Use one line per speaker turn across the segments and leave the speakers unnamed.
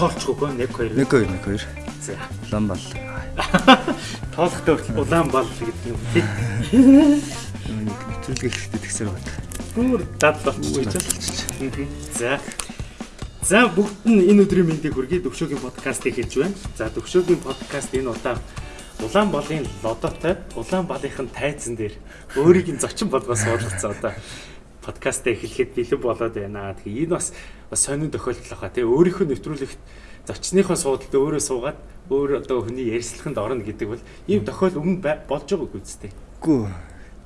Нэг тоолчихгүй 1 2.
1 2 1 2.
За.
Улаан бал.
Тоолохтой хүртэл улаан бал гэдэг юм тий.
Нэвтрүүлгээ хийхдээ тэгсэр байна.
Гүр дадлахгүй ч. За. За бүгд нь энэ өдрийн мэндийг хүргэе Төвшөөгийн подкастыг хэлж байна. За Төвшөөгийн подкаст энэ удаа Улаан болын лодотой улаан балынхын тайзан дээр өөрийг нь зочин болгоос суулгацсан одоо подкастаа эхлэхэд бэлэн болоод байна. Тэгээ энэ бас бас сонин тохиолдол баха тий өөрийнхөө нэвтрүүлэгт зочныхоо суудалд өөрөө суугаад өөр одоо хүний ярьслаханд орно гэдэг бол ийм тохиол өмнө болж байгааг үсттэй.
Гүү.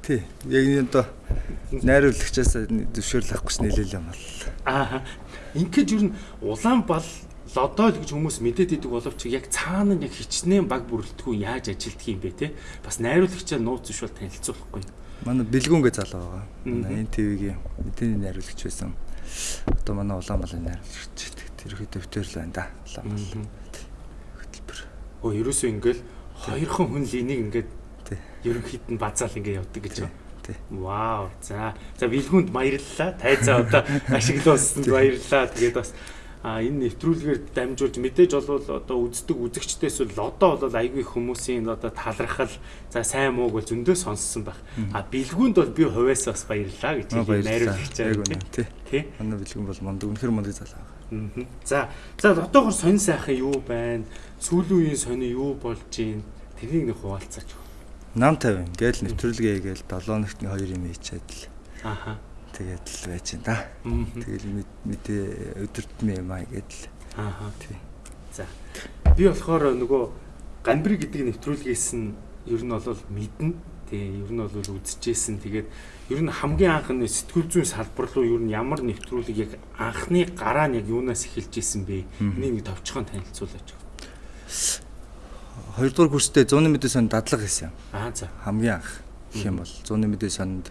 Тий. Яг энэ одоо найруулагчаас зөвшөөрөл авахгүй ч нэлээл юм бол.
Аа. Ингээд юу н улаан бал лодоо л гэж хүмүүс мэдээд идэг боловч яг цаана нь яг хичнээн баг бүрэлдэхүүн яаж ажилтдаг юм бэ те бас найруулагчаа нууц зөвшөөр танилцуулахгүй
манай бэлгүүнгээ залуу байгаа. ТV-гийн мэдээний найруулагч байсан. Одоо манай улаан малын найруулагч тэр хэд өвтөр л байна да. Улаан мал.
Хөтөлбөр. Өө ерөөсөө ингээл хоёрхан хүн л энийг ингээд ерөнхийд нь базаал ингээд явдаг гэж байна.
Тий.
Вау. За. За бэлгүүнд баярлалаа. Тайзаа одоо ашиглуулсанд баярлалаа. Тэгээд бас а энэ нэвтрүүлгээр дамжуулж мэдээж болвол одоо үздэг үзэгчдээс бол одоо бол айгүй хүмүүсийн одоо талархал за сайн мууг бол зөндөө сонссон байх. А бэлгүүнд бол би хувьяас бас баярлаа гэж
найруулагч байгаа тий. Тий. Манай бэлгүүн бол мундаг үнэхэр мундаг залуу
байгаа. За за одоогор сонь сайхан юу байна? Сүүлийн үеийн сони юу болж гин? Тэрийг нэг хуваалцаач.
Нам 50 гээл нэвтрүүлгээ гээл 7 нэгтний 2 юм хийчихэд л.
Аха
тэгээд л байж байна да. Тэгэл мэдээ өдөртмийн юм аа гэдэл.
Аа. Тий. За. Би болохоор нөгөө ганбри гэдэг нэвтрүүлгээс нь ер нь бол мэднэ. Тэгээ ер нь бол үзчихсэн. Тэгээд ер нь хамгийн анх нь сэтгүүл зүйн салбар руу ер нь ямар нэвтрүүлэг яг анхны гараа нь яг юунаас эхэлж исэн бэ? Энийг нэг товчхон танилцуулаач.
Хоёрдугаар курстэй 100 мэдээ сонд дадлага хийсэн.
Аа за.
Хамгийн анх гэх юм бол 100 мэдээ сонд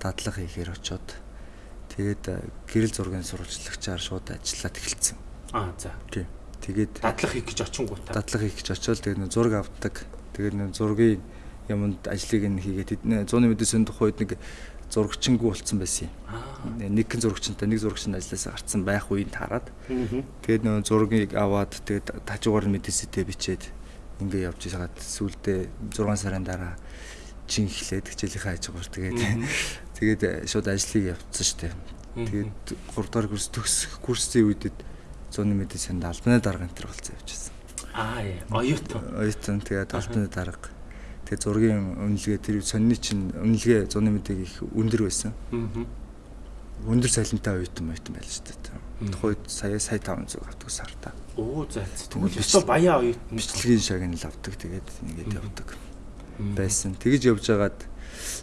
дадлага хийхээр очоод тэгээд э, гэрэл зургийн сурвалжлагчаар шууд ажиллаад эхэлсэн.
Аа за.
Тийм. Тэгээд
дадлага хийх гэж очингуудаа.
Дадлага хийх гэж очоод тэгээд нэг зураг авдаг. Тэгээд нэг зургийн юмд ажлыг нь хийгээд зууны мэдээсийн тухайд нэг зурагчингүү болцсон байсан юм. Нэгэн зурагчтай нэг зурагчин ажилласаа гарцсан байх үеийг таарад. Тэгээд нөө зургийг аваад тэгээд тажуугаар мэдээсэдээ бичээд ингээ явж байгаад сүүлдээ 6 сарын дараа чин эхлээд хичээлийнхаа хажуугаар тэгээд тэгээд э, шууд ажлыг явуулсан шүү дээ. Тэгээд 3 дахь курс төгсөх курсын үедэд зуны мэдээ санд албаны дарга энэ төр болцсон явчихсан.
Аа оюутан.
Оюутан тэгээд албаны дарга. Тэгээд зургийн үнэлгээ тэр сонины чинь үнэлгээ зуны мэдээг их өндөр байсан. Аа. Өндөр цалинтай оюутан оюутан байл шүү дээ. Тухайд сая сая 500 авдаг сартаа.
Оо за. Тэгвэл өстой баяа оюутан
бичлэгийн шагнал авдаг тэгээд ингээд явдаг. Аа байсан. Тэгж явж байгаад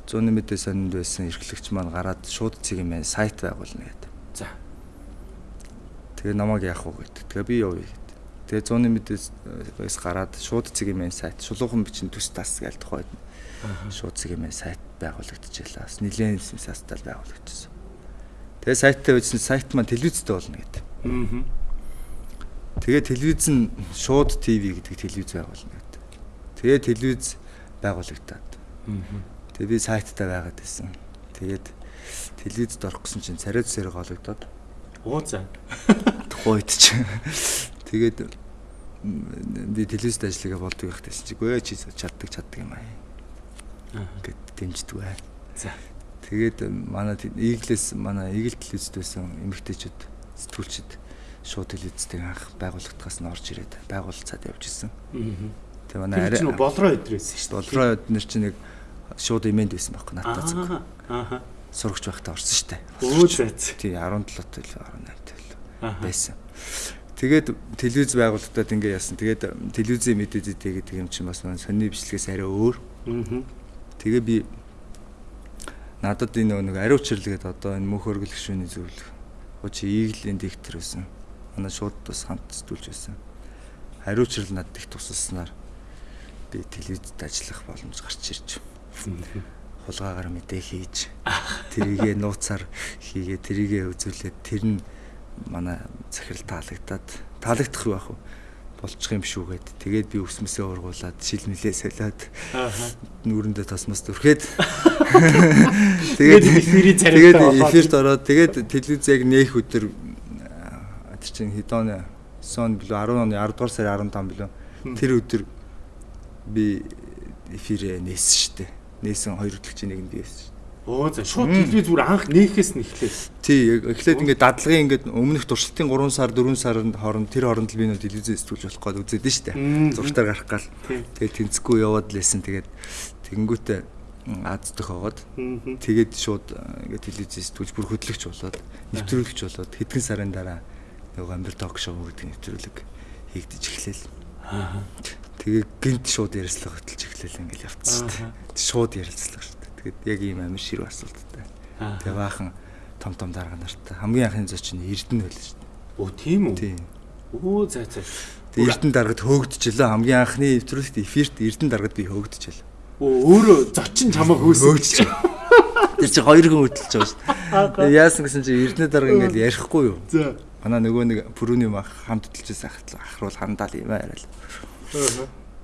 зууны мэдээ сонинд байсан эрхлэгч маань гараад шууд цэгийн маань сайт байгуулна гэдэг.
За.
Тэгээ намайг яах вэ гэдэг. Тэгээ би явъя гэдэг. Тэгээ зууны мэдээс гараад шууд цэгийн маань сайт шулуухан бичин төс тас гээл тухайд шууд цэгийн маань сайт байгуулагдчихлаа. Бас нэлээд састал байгуулагдчихсан. Тэгээ сайттай байсан сайт маань телевизтэй болно гэдэг. Аа. Тэгээ телевиз нь шууд ТV гэдэг телевиз байгуулна гэдэг. Тэгээ телевиз байгуулагдаад. Тэгээ би сайттай байгаад байсан. Тэгээд телевизд орох гэсэн чинь царайд зэрэг ологдоод.
Оо за.
Тухайд чи. Тэгээд би телевизд ажиллагаа болдог байх гэсэн чи гүй чи чаддаг чаддаг юм аа. Гэт дэмждэг бай.
За.
Тэгээд манай Иглээс манай Игэл телевизд байсан эмэгтэйчүүд сэтгүүлчид шууд телевизтэй анх байгууллагатаас нь орж ирээд байгуулцаад явж исэн. Аа
Тэгээ манай арай болроо өдрөөсөн шүү дээ.
Болроо өднөр чинь нэг шууд имэнд байсан байхгүй надад зүг. Аа. Сурагч байхдаа орсон шүү дээ.
Өө зайц.
Тий 17 тэл 18 тэл байсан. Тэгээд телевиз байгууллагад ингэ яасан. Тэгээд телевизийн мэдээдээ гэдэг юм чинь бас сонины бичлэгээс арай өөр. Аа. Тэгээ би надад энэ нэг ариу учирлгээд одоо энэ мөнх өргөлөх шүүний зөвлөх. Хөө чи ийглийн диктор байсан. Манай шууд бас хамт зүтүүлж байсан. Ариу учрал надад их тусалснаар би телевизэд ажиллах боломж гарч ирж хулгаагаар мэдээ хийж тэрийгэ нууцаар хийгээ тэрийгэ үзүүлээд тэр нь манай захирал таалагдаад таалагдах юу ах вэ? Болчих юм шүүгээд тэгээд би өсмөсөө ургуулад шилмэлээ солиод нүүрэндээ тосмос дүрхээд
тэгээд
тэгээд эфирт ороод тэгээд телевиз яг нээх өдөр тэр чинь хэд оны 9 он билүү 10 оны 10 дугаар сарын 15 билүү. Тэр өдөр би эфирээ нээсэн шүү дээ. Нээсэн хоёр хөтлөгчийн нэгэнд байсан шүү.
Оо за шууд телевиз бүр анх нээхээс нь эхлэв.
Тий, эхлээд ингээд дадлагын ингээд өмнөх туршилтын 3 сар 4 сарын хооронд тэр хооронд л би нөө телевизээ сэтгүүлж болох гээд үзээд нь дээ. Зургатаар гарах гал. Тэгээд тэнцэхгүй яваад лээсэн. Тэгээд тэгэнгүүтээ Аз аваад тэгээд шууд ингээд телевизээ сэтгүүлж бүр хөтлөгч болоод нэвтрүүлэгч болоод хэдхэн сарын дараа нөгөө амбер ток шоу гэдэг нэвтрүүлэг хийгдэж эхлэв. Аа. Тэгээ гинт шууд ярилцлага хөтлж эхлэв ингээл явцсан шүү дээ. Шууд ярилцлага шүү дээ. Тэгээд яг ийм амин ширүү асуулттай. Тэгээ баахан том том дарга нартай хамгийн анхны зочин Эрдэнэ байл шүү дээ.
Оо тийм үү?
Тийм.
Оо за за.
Тэгээ Эрдэнэ даргад хөөгдөжлөө хамгийн анхны нэвтрүүлэгт эфирт Эрдэнэ даргад би хөөгдөжлөө.
Оо өөрөө зочин чамаа хөөсөж.
Тэр чи хоёр хүн хөдөлж байгаа шүү дээ. Тэгээ яасан гэсэн чи Эрдэнэ дарга ингээл ярихгүй юу? За. Манай нөгөө нэг пүрүүний мах хамт хөдөлж байхад ахруул хандаал юм аа яриа л.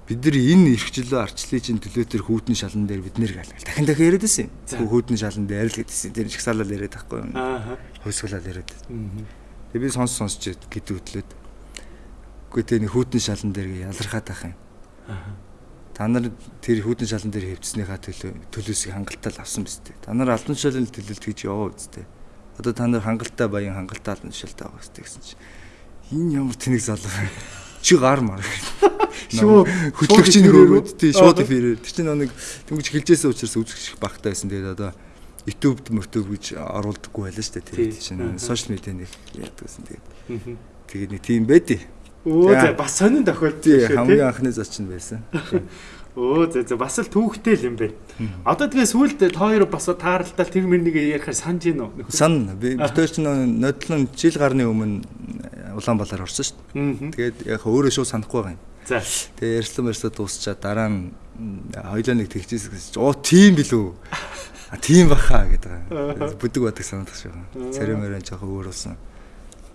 Бид нар энэ эрхчлөө арчлын чинь төлөө төр хүүтэн шалан дээр бид нэр галгал. Дахин дахин яриад байсан юм. Хүүтэн шалан дээр л гэдсэн. Тэр чагсаалал яриад байхгүй юу? Аа. Хөөсгөлал яриад. Тэгээ би сонс сонсч гэдэг хөдлөөд. Үгүй тэ нэг хүүтэн шалан дээр ялархаад байх юм. Аа та нар тэр хүүдэн шалан дээр хэвчснийхаа төлөө төлөөсийг хангалттай авсан биз дээ. Та нар албан тушаалын төлөлт гэж яваа үсттэй. Одоо та нар хангалттай баян хангалттай албан тушаалтай байгаа үстэй гэсэн чинь энэ ямар тэнэг залуу чи гар мар. Шүү хөтлөгчийн хөрөөд тий шууд эфирээр тэр чинь нэг тэнгуч хэлжээсэн учраас үзэх багтай байсан. Тэгээд одоо YouTube мотив гэж оруулдаггүй байлаа шүү дээ. Тэр чинь сошиал медиа нэг яадагсэн. Тэгээд тэгээд нэг тийм байдیں۔
Өө за бас сонин тохиолдсон
шүү. Хамгийн анхны зочин байсан.
Өө за за бас л түүхтэй л юм бэ. Одоо тэгээ сүүлд тоо хоёр бас тааралдал тэр мөрнийг ярихаар санаж гин үү?
Сан би битэр чинь нодлон жил гарны өмнө Улаанбаатар орсон шүү дээ. Тэгээд яг өөрөө шууд санахгүй байгаа юм. За. Тэгээ ярьслан ярьслаа дуусчаа дараа нь хоёлоо нэг тэгчихсэн гэсэн. Оо тийм билүү? А тийм баха гэдэг. Бүдэг бадаг санагдах шүү. Царим мөрөн жоохон өөр болсон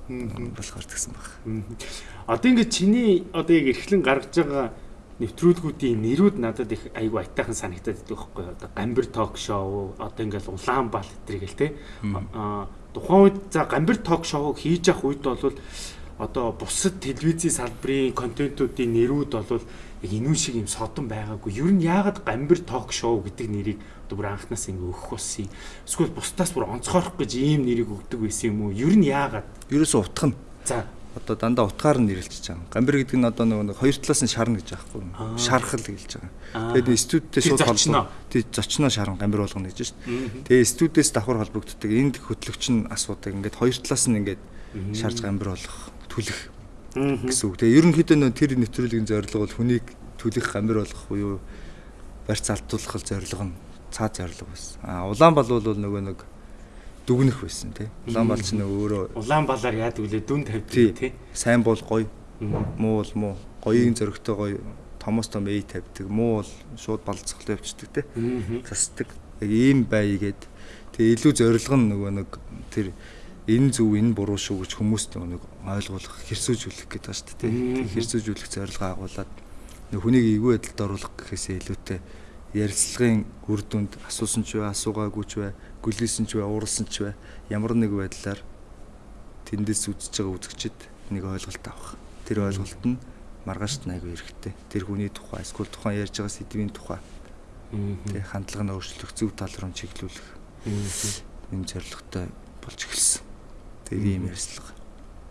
болохоор тэгсэн баг.
Одоо ингээд чиний одоо яг эрхлэн гаргаж байгаа нэвтрүүлгүүдийн нэрүүд надад их айгүй айтайхан санагдаад байдаг байхгүй? Одоо Гамбир ток шоу, одоо ингээд Улаанбаал гэтрийг л те. Аа тухайн үед за Гамбир ток шоу хийж явах үед бол одоо бусад телевизийн салбарын контентуудын нэрүүд бол яг инүүн шиг юм содон байгаагүй. Ер нь яагаад Гамбир ток шоу гэдэг нэрийг одоо бүр анханаас ингэ өгөх болсон. Эсвэл бусдаас бүр онцгойрох гэж ийм нэрийг өгдөг байсан юм уу? Ер нь яагаад?
Ерөөсө утгах нь. За одоо дандаа утгаар нь нэрлэж байгаа. Гамбир гэдэг нь одоо нэг хоёр талаас нь шарна гэж аахгүй юу? Шархал гэж байгаа. Тэгээд студидтэй шууд холбоо. Тий зочноо шарна гамбир болгоно гэж шүү дээ. Тэгээд студидээс давхар холбогддог. Энд хөтлөгч нь асуудаг. Ингээд хоёр талаас нь ингээд шарж гамбир болгох, түлэх гэсэн үг. Тэгээд ерөнхийдөө нөө тэр нэвтрүүлгийн зорилго бол хүнийг түлэх гамбир болгох буюу барьц алдуулах зорилго нь цаад зорилго байсан. А Улаанбал бол нөгөө нэг дүгнэх байсан тий. Улаанбал ч нөгөө өөрөө
Улаанбалаар яадаг үлээ дүн тавьдаг тий.
Сайн бол гоё. Муу бол муу. Гоёын зөрөгтэй гоё томоос том эй тавьдаг. Муу бол шууд балцхал явчихдаг тий. Засдаг. Яг ийм байгээд тэгээ илүү зорилго нь нөгөө нэг тэр энэ зөв энэ буруу шүү гэж хүмүүст нэг ойлгуулах хэрсүүжүүлэх гэдэг ба шүү дээ. Хэрсүүжүүлэх зорилго агуулад хүнийг эвгүй байдалд оруулах гэхээсээ илүүтэй ярилцлагын үр дүнд асуусан ч бай, асуугаагүй ч бай, гүлээсэн ч бай, уурсан ч бай, ямар нэг байдлаар тэндээс үзэж байгаа үзэгчд нэг ойлголт авах. Тэр ойлголт нь маргаашд айгүй хэрэгтэй. Тэр хүний тухай, эсвэл тухайн ярьж байгаа сэдвийн тухай. Тэг хандлага нь өөрчлөх, зөв тал руу чиглүүлэх. Энэ зорилготой болж эхэлсэн. Тэг ийм ярьцлага.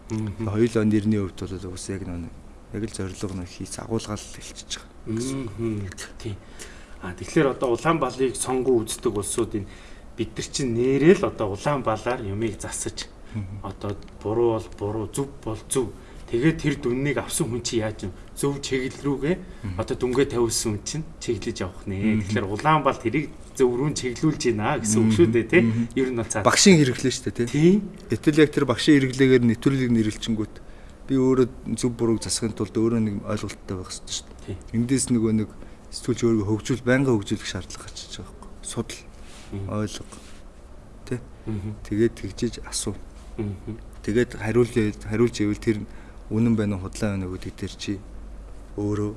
Хоёулаа нэрний хувьд бол уус яг нэг яг л зорилго нь хийц агуулгаал хэлчихэж байгаа.
Тийм. А тэгэхээр одоо Улаанбаалыг сонгон үздэг улсуудын бид нар чинь нэрэл одоо Улаанбаалаар юмыг засаж одоо буруу бол буруу зөв бол зөв тэгээд тэр дүннийг авсан хүн чи яаж зөв чиглэл рүүгээ одоо дүнгээ тавьсан хүн чинь чиглэж явах нэ. Тэгэхээр Улаанбаал тэрийг зөв рүү чиглүүлж байна гэсэн үг шүү дээ тий. Ер нь бол цаа.
Багшийн хэрэглээ шүү дээ тий. Гэтэл яг тэр багшийн хэрэглээгээр нэвтрүүлгийг нэрлэлчингүүт би өөрөө зөв бурууг засахын тулд өөрөө нэг ойлголттой байх хэрэгтэй шүү дээ. Эндээс нөгөө нэг сэтгүүлч өөрийгөө хөгжүүл байнга хөгжүүлэх шаардлага гарчиж байгаа байхгүй. Судал ойлго. Тэ? Тэгээд тэгжиж асуу. Тэгээд хариулж хариулж ивэл тэр үнэн байна уу худлаа байна уу гэдэг дээр чи өөрөө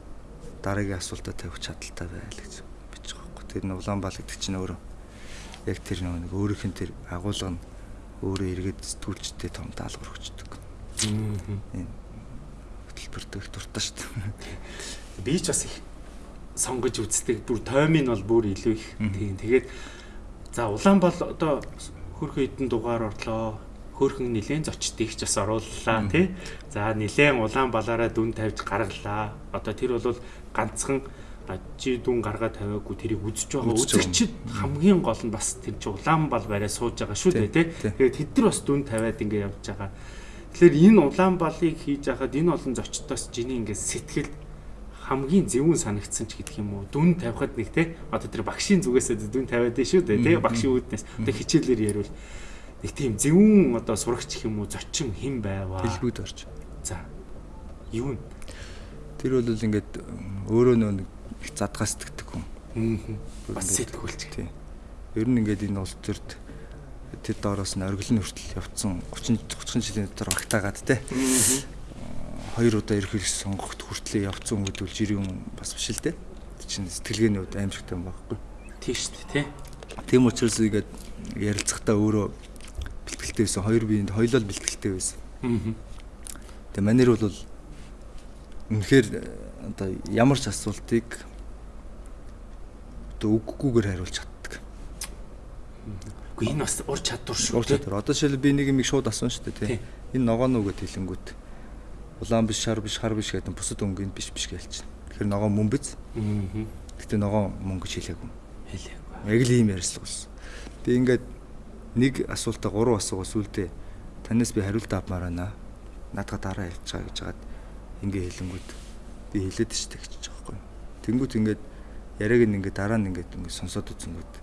дараагийн асуултаа тавих чадaltaй байл гэж. Тэр нь Улаанбаал гэдэг чинь өөрөө яг тэр нэг өөрийнх нь тэр агуулга нь өөрөө эргээд сэтгүүлчтэй том даалгавар өгчдөг. Энэ хөтөлбөрт их дуртай шүү дээ.
Би ч бас их сонгож үздэг. Бүр тоймын бол бүр илүү их. Тийм. Тэгээд за Улаанбаал одоо хөрхөн хідэн дугаар орлоо. Хөрхөн нилээн зочдыг ч бас орууллаа тий. За нилээн Улаанбаалаараа дүн тавьж гаргалаа. Одоо тэр бол ганцхан чи дүн гаргаа тавиагүй тэрийг үзэж байгаа. үзэгчд хамгийн гол нь бас тэр чи Улаанбаал барай сууж байгаа шүү дээ тий. Тэгээд тэд нар бас дүн тавиад ингэ явж байгаа. Тэгэхээр энэ Улаанбаалыг хийж байхад энэ олон зочдоос жиний ингэ сэтгэл хамгийн зөвүүн санагдсан ч гэдэг юм уу? Дүн тавихад нэг те одоо тэр багшийн зүгээсээ дүн тавиад дээ шүү дээ те багшийн үүднээс. Одоо хичээлээр ярил. Нэг тийм зөвүүн одоо сурагч юм уу? Зочин хэн байваа?
Хэлбүүд орж.
За юу нь
тэр бол ингээд өөрөө нөө их задгаас сэтгэдэг хүн
бас сэтгүүлч
тийм ер нь ингээд энэ улс төрд тэр доороос нь оргилын хүртэл явцсан 30 30 жилийн дотор багтаагаад те хоёр удаа ерхийлж сонгоход хүртлээ явцсан хүмүүс бол жирийн бас биш л дээ. Чинь сэтгэлгээний хувьд аимшигтай юм баггүй.
Тийм шүү дээ, тий.
Тийм учраас ингээд ярилцахдаа өөрөө бэлтгэлтэй байсан. Хоёр биеинд хоёлол бэлтгэлтэй байсан. Аа. Тэгээ манер бол үнэхээр одоо ямар ч асуултыг үггүйгээр хариулж чаддаг.
Үгүй энэ бас ур чадвар шүү.
Ур чадвар. Одоо жишээл би нэг юм шууд асуусан шүү дээ, тий. Энэ ногоо нүгэд хэлэнгүүт улаан биш шар биш хар биш гэдэг бусад өнгөнд биш биш байна. Тэгэхээр ногоо мөн биз? Аа. Гэтэ ногоо мөн гэж хэлээгүй.
Хэлээгүй.
Яг л ийм ярьслаг болсон. Би ингээд нэг асуултаа гурван асуугаа сүлдээ танаас би хариулт авмаар байна. Надад дараа байгаа гэж хагаад ингээ хэлэнгүүт би хэлээд штэ гэж байгаа байхгүй. Тэнгүүт ингээд яриаг нь ингээд дараа нь ингээд ингээд сонсоод үзэнгүүт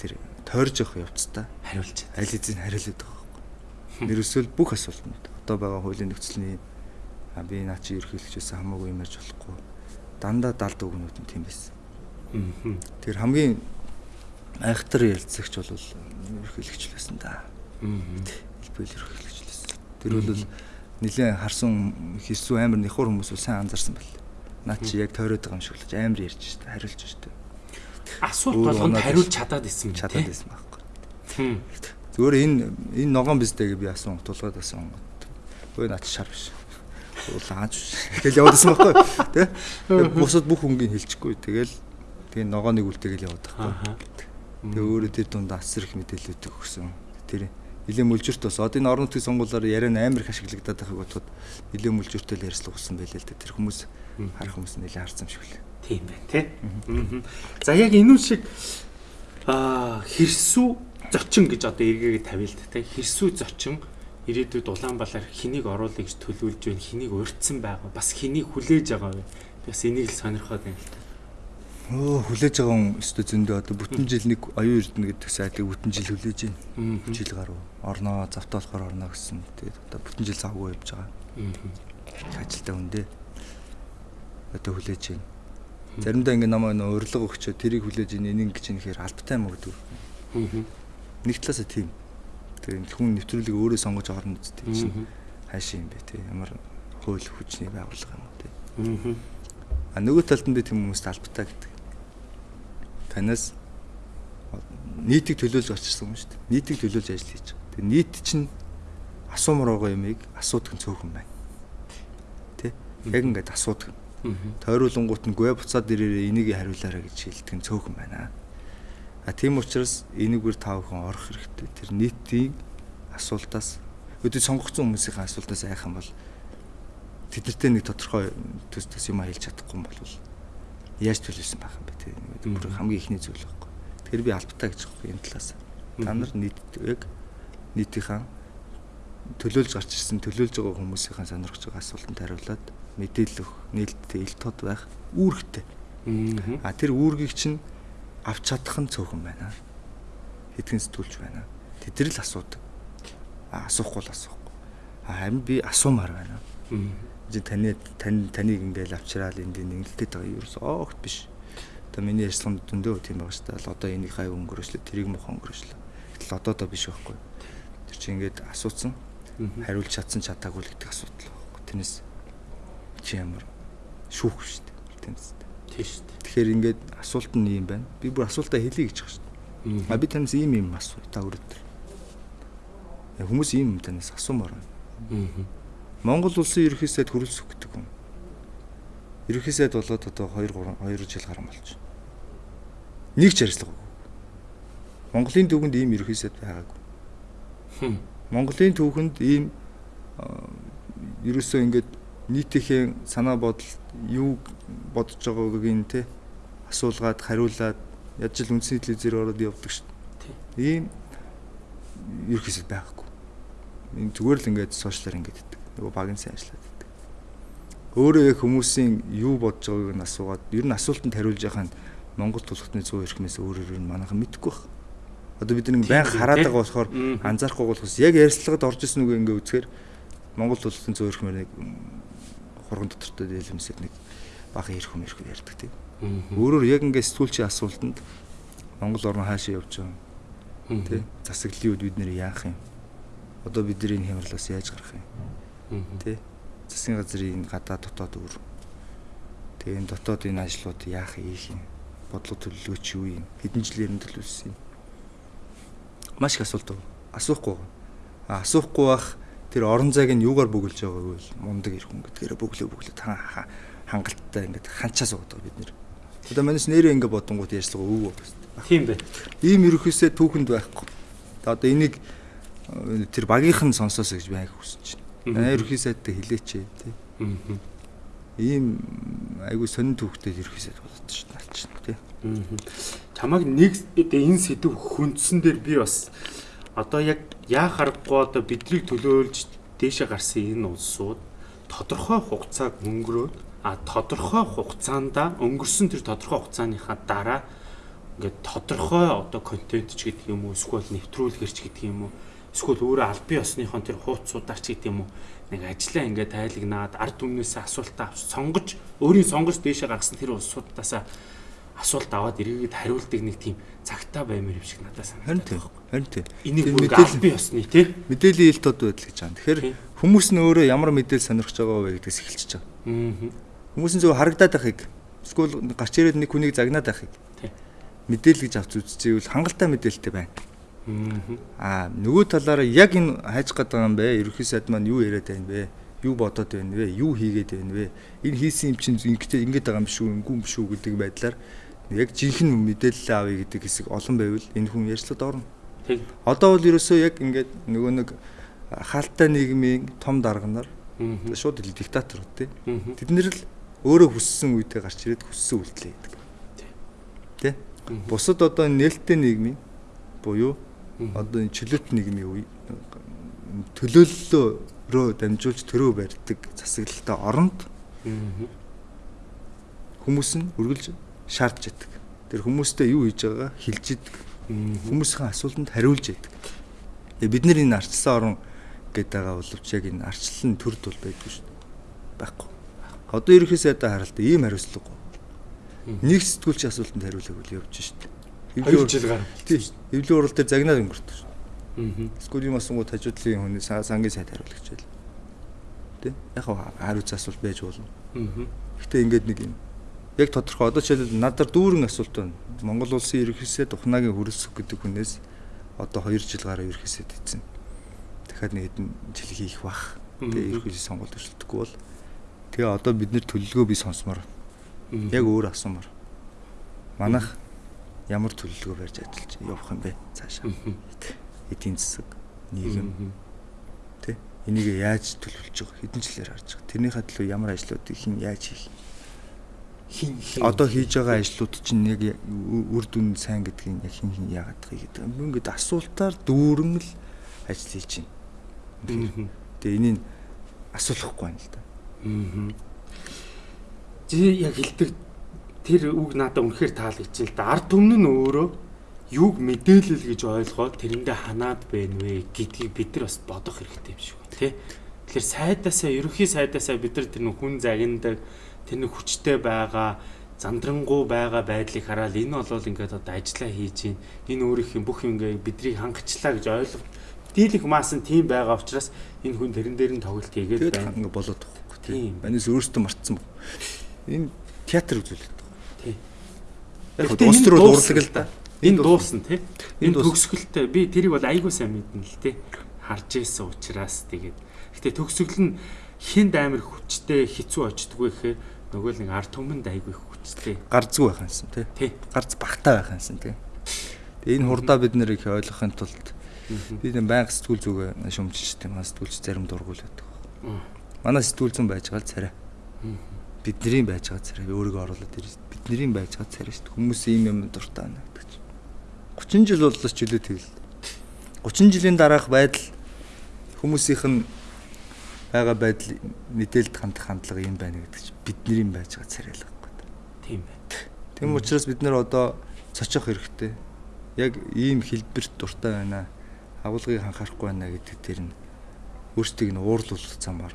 тэр тойрж явах явцдаа
хариулж
аль эзэн хариулдаг байхгүй. Нэрсэл бүх асуултанд одоо байгаа хуулийн нөхцөлний би наа чи ерхийлэгчээс хамаагүй юм ярьж болохгүй дандаа далд өгнүүд нь тийм байсан. Тэр хамгийн айхтар ярилцагч бол ерхийлэгч байсан да. Хэлбэл ерхийлэгч байсан. Тэр бол нэлээд харсан хэрсүү амар нэхур хүмүүс сайн анзаарсан байл. Наа чи яг тойроод байгаа юм шиг л амар ярьж штэ хариулж штэ.
Асуулт болгонд хариулж чадаад исэн юм
чадаад исэн байхгүй. Зүгээр энэ энэ ногоон биздэ гэж би асуун тулгаад асуун. Өө наа чи шар биш лааж тэгэл явуулсан байхгүй тий. Бусад бүх хөнгөний хэлчихгүй тэгэл тэгээ ногооныг үлдээгээл яваад байхгүй. Тэгээ өөрөө тэр дунд асар их мэдээлэлүүд өгсөн. Тэр нэлээд мүлжирт бас одоо энэ орон нутгийн сонгуулиар яриа амар их ашиглагдаад байхыг бодоход нэлээд мүлжиртэл ярьслах болсон байлээ л дээ. Тэр хүмүүс харах хүмүүс нэлээд харсан юм шиг лээ.
Тийм байна тий. За яг энэ шиг аа хэрсүү зочин гэж одоо эргээгээ тавиа л дээ. Хэрсүү зочин ирээдүйд Улаанбаалаар хэнийг оруулах гэж төлөвлөж байна, хэнийг урьдсан байгаа, бас хэнийг хүлээж байгаа вэ? Бас энийг л сонирхоод байна л та.
Өө хүлээж байгаа хүн өстө зөндөө одоо бүтэн жил нэг оюун эрдэнэ гэдэг сайтыг бүтэн жил хүлээж байна. Жил гаруй. Орноо завтаа болохоор орноо гэсэн. Тэгээд одоо бүтэн жил завгүй явж байгаа. Ажилтаа үндэ. Одоо хүлээж байна. Заримдаа ингэ намайг нөө урилга өгчөө тэрийг хүлээж ийн энийг гэж нэхэр албатай юм гэдэг. Нэг талаасаа тийм. Тэгээ хүн нэвтрүүлгийг өөрөө сонгож орно гэдэг чинь хайшаа юм бэ те ямар хууль хүчний байгууллага юм те. Аа нөгөө талд нь би тийм хүмүүст албатай гэдэг. Танаас нийтийг төлөөлж очсон юм шүү дээ. Нийтийг төлөөлж ажил хийж байгаа. Тэгээ нийт чинь асуумар байгаа юмыг асуудаг нь цөөхөн байна. Тэ? Яг ингээд асуудаг. Тойруулангуут нь гээ буцаад ирээрээ энийг хариулаарай гэж хэлдэг нь цөөхөн байна. А тийм учраас энийгээр тав хүн орох хэрэгтэй. Тэр нийтийн асуултаас өдөө сонгогдсон хүмүүсийн асуултаас айхан бол тэднэртэй нэг тодорхой төс төс юм хэлж чадахгүй юм бол яаж төлөвлөсөн байх юм бэ тийм бүр хамгийн ихний зүйл байхгүй. Тэгэхээр би албатай гэж байгаа юм талаас. Та нар нийт яг нийтийнхэн төлөөлж гарч ирсэн төлөөлж байгаа хүмүүсийн сонирхож байгаа асуултанд хариулаад мэдээлэл өгөх нээлттэй ил тод байх үүрэгтэй. А тэр үүргийг чинь авч чадах нь цөөхөн байна. Хэдхэн сэтгүүлч байна. Тэд нар л асуудаг. А асуухгүй л асуухгүй. А харин би асуумаар байна. Жи таны тань таныг ингээл авчраал энд нэгэлдэт байгаа ерөөс оогт биш. Одоо миний ярьсан дүндөө тийм байгаа шүү дээ. Одоо энийг хай өнгөрөөшлөө, тэрийг мох өнгөрөөшлөө. Гэтэл одоо доо биш байхгүй. Тэр чинь ингээд асуусан. Хариулж чадсан чадаагүй л гэдэг асуудал байхгүй. Тэрнээс чи ямар шүүх шүү дээ. Тийм үү?
Тийм шүү дээ.
Тэгэхээр ингээд асуулт нь юм байна. Би бүр асуултаа хэлье гэж байгаа шүү дээ. А би танаас ийм юм асуу та өрөөд. Хүмүүс ийм юм танаас асуумаар байна. Монгол улсын ерөнхий сайд хөрөлсөх гэдэг юм. Ерөнхий сайд болоод одоо 2 3 2 жил гарсан болж байна. Нэг ч ажиллагаа. Монголын төвөнд ийм ерөнхий сайд байгаагүй. Монголын төвхөнд ийм ерөөсөө ингээд нийтийнхээ санаа бодол юу бодож байгааг нь те асуулгаад хариулаад ядж л үндсний телевизээр ороод явдаг шүү дээ. Ийм ерөөсөө байхгүй. Энэ зүгээр л ингээд сошиалар ингээд иддэг. Нөгөө багын сайн ажиллаад иддэг. Өөрөө хүмүүсийн юу бодож байгааг нь асуугаад ер нь асуултанд хариулж яхаа Монгол тулхтны 100 эрхмээс өөрөөр нь манайхан мэдэхгүй байна. Одоо бид нэг баян хараад байгаа болохоор анзаарахгүй болохос яг ярьцлагад орж исэн үг ингээ үзэхээр Монгол 100 эрхмээр нэг хурган доктортой дийлэмсэд нэг ирэх юм ирэх ярьдаг тийм. Өөрөөр яг ингээ сэтгүүлчийн асуултанд Монгол орн хаашаа явж байгаа Тэ засаглалын үед бид нэр яах юм? Одоо бидний хямралаас яаж гарах юм? Тэ засгийн газрын гадаа дотоод өөр. Тэгээ энэ дотоод энэ ажлууд яах ийх юм? Бодлого төлөвлөгөөч юу юм? Хэдэн жилээр нь төлөвлөсөн юм? Маш их асуулт. Асуухгүй. Асуухгүй бах тэр орон зайг нь юугаар бөглөж байгааг бол мундаг ирэх хүн гэдгээр бөглөө бөглөө хангалттай ингээд ханчаа суудаг бид нэр. Одоо манайс нэрээ ингээд бодонгууд ярьцлага өвөө байна.
Тийм бай.
Ийм ерөөсөө түүхэнд байхгүй. Одоо энийг тэр багийнх нь сонсоосоо гэж байг хүсэж байна. Ерөөхдөө сайдтай хилээч тий. Ийм айгүй сонин түүхтэй ерөөхдөө болоод шүү дээ алч тий.
Чамайг нэг энэ сэдв хүндсэн дээр би бас одоо яг яа харахгүй одоо биднийг төлөөлж дээшээ гарсан энэ улсууд тодорхой хугацааг өнгөрөөд а тодорхой хугацаанд өнгөрсөн тэр тодорхой хугацааныхаа дараа ингээд тодорхой одоо контент ч гэдэг юм уу эсвэл нэвтрүүлгэрч гэдэг юм уу эсвэл өөрөө аль бие осныхон тэр хуудасуудаар ч гэдэг юм уу нэг ажиллаа ингээд тайлагнаад ард түмнээсээ асуултаа авч сонгож өөрийн сонгож дээшээ гаргасан тэр улсуудаасаа асуулт аваад эргээд хариулдаг нэг тийм цагтаа баймаар юм шиг надад санагдав.
Харин тийм.
Энийг аль бие осны тий
мэдээллийн ил тод байдал гэж байна. Тэгэхээр хүмүүс нь өөрөө ямар мэдээлэл сонирхож байгаа вэ гэдгээс эхэлчихэж байгаа. Хүмүүс нь зөв харагдаад байхыг эсвэл гарч ирээд нэг хүнийг загнаад байхыг мэдээлэл гэж авч үзчихвэл хангалттай мэдээлэлтэй байна. Аа нөгөө талаараа яг энэ хайж гад байгаа юм бэ? Ерөнхий сайд маань юу яриад байна бэ? Юу бодоод байна вэ? Юу хийгээд байна вэ? Энэ хийсэн юм чинь ингэж ингэж байгаа юм шүү, ингэв юм шүү гэдэг байдлаар яг жинхэнэ мэдээлэл авъя гэдэг хэсэг олон байвал энэ хүн ярьцлаад орно. Одоо бол ерөөсөө яг ингээд нөгөө нэг хаалттай нийгмийн том дарга нар шууд диктаторууд тий. Тэд нэр л өөрөө хүссэн үедээ гарч ирээд хүссэн үйлдэл хийдэг. Тий. Бусад одоо нээлттэй нийгмийн буюу одоо чөлөөт нийгмийн үе төлөөллөөрөө дамжуулж төрөө барьдаг засаглалтай оронд хүмүүс нь үргэлж шаардж идэг. Тэр хүмүүстэй юу хийж байгаагаа хэлж идэг. Хүмүүсийн асуултанд хариулж идэг. Тэгээ бид нар энэ арчилсан орон гэдэг байгаа боловч яг энэ арчлалын төрд бол байдгүй шүү дээ. Байхгүй. Одоо ерөөхдөө сайдаа харалт ийм хариуцлага Нэг сэтгүүлч асуултанд хариулаагүй явж шít.
Хэвлээ жил гар.
Тийм. Хэвлээ урал дээр загнаад өнгөрдөг шүү. Аа. Юм асуугууд хажуудлын хүний сангийн сайд хариулагч байл. Тэ? Яг хариуц асуулт байж болно. Аа. Гэтэ ингээд нэг юм. Яг тодорхой одоо жишээлбэл надаар дүүрэн асуулт байна. Монгол улсын ерөнхийсээ Тухнагийн хөрөлсөх гэдэг хүнээс одоо 2 жил гараа ерөнхийсэд ийцэн. Дахиад нэг хэдэн жил хийх бах. Тэгээ ерөнхийсээ сонгуульд өршөлдөхгүй бол тэгээ одоо бид нэр төлөлгөө би сонсомоор Яг өөр асуумар. Манайх ямар төлөвлөгөө барьж ажиллаж явах юм бэ цаашаа? Эдийн засаг, нийгэм тэ энийг яаж төлөвлөж байгаа хэдэн жилээр харж байгаа. Тэрнийхээ төлөө ямар ажлуудыг хэн яаж хийх хин одоо хийж байгаа ажлууд чинь яг үр дүн сайн гэдгийг яг хин хин яагаад байгаа гэдэг. Ингээд асуултаар дүүрэн л ажил хийж байна. Тэгээ энийг асуулахгүй байна л да. Аа
чи яг хэлдэг тэр үг надад үнэхээр таалагдчихэ л да. Ард түмэн нь өөрөө юуг мэдээлэл гэж ойлгоод тэрэндээ ханаад байна вэ гэдгийг бид нар бас бодох хэрэгтэй юм шиг байна тий. Тэгэхээр сайдаасаа ерөнхий сайдаасаа бид нар тэр хүн загиндаг тэр нэг хүчтэй байгаа зандрангуу байгаа байдлыг хараад энэ бол ингээд одоо ажиллаа хийж гин энэ өөрийнх бүх юм ингээд бидрийг хангачлаа гэж ойлго. Дийлэх маас нь тийм байгаа учраас энэ хүн тэрэн дээр нь тоглолт хийгээд
байна. Тэгээд болоод тахгүй тийм. Банис өөртөө мартсан энэ театр үзүүлээд байгаа. Тий. Яг улс төр бол урлаг л да.
Энэ дуусна тий. Энэ төгсгөлтэй би тэрийг бол айгүй сайн мэднэ л тий. Харж ийсэн учраас тэгээд гэтээ төгсгөл нь хинд амир хүчтэй хэцүү очдгоо гэхээр нөгөө л нэг ард түмэнд айгүй хүчтэй.
Гарзгүй байх юмсан тий. Гарз багтаа байх юмсан тий. Тэгээ энэ хурдаа бид нэр их ойлгохын тулд би нэг байнга сэтгүүл зүгээ шумжилж тийм маань сэтгүүлч зарим дургуул байдаг. Манай сэтгүүл зүүн байж байгаа л царай. Бидний байж байгаа царай. Өөрийгөө оруулаад ирсэн. Бидний байж байгаа царай шүү дээ. Хүмүүс ийм юм дуртай байна гэдэг чинь. 30 жил боллоо ч үлээ тэгэл. 30 жилийн дараах байдал хүмүүсийнх нь байгаа байдал мэдээлэлд хандах хандлага юм байна гэдэг чинь бидний байж байгаа царай л байхгүй.
Тийм байна.
Тийм учраас бид нэр одоо цочих хэрэгтэй. Яг ийм хэлбэрт дуртай байна. Агуулгыг анхаарахгүй байна гэдэг дээр нь өөрсдийг нь уурлуулах замаар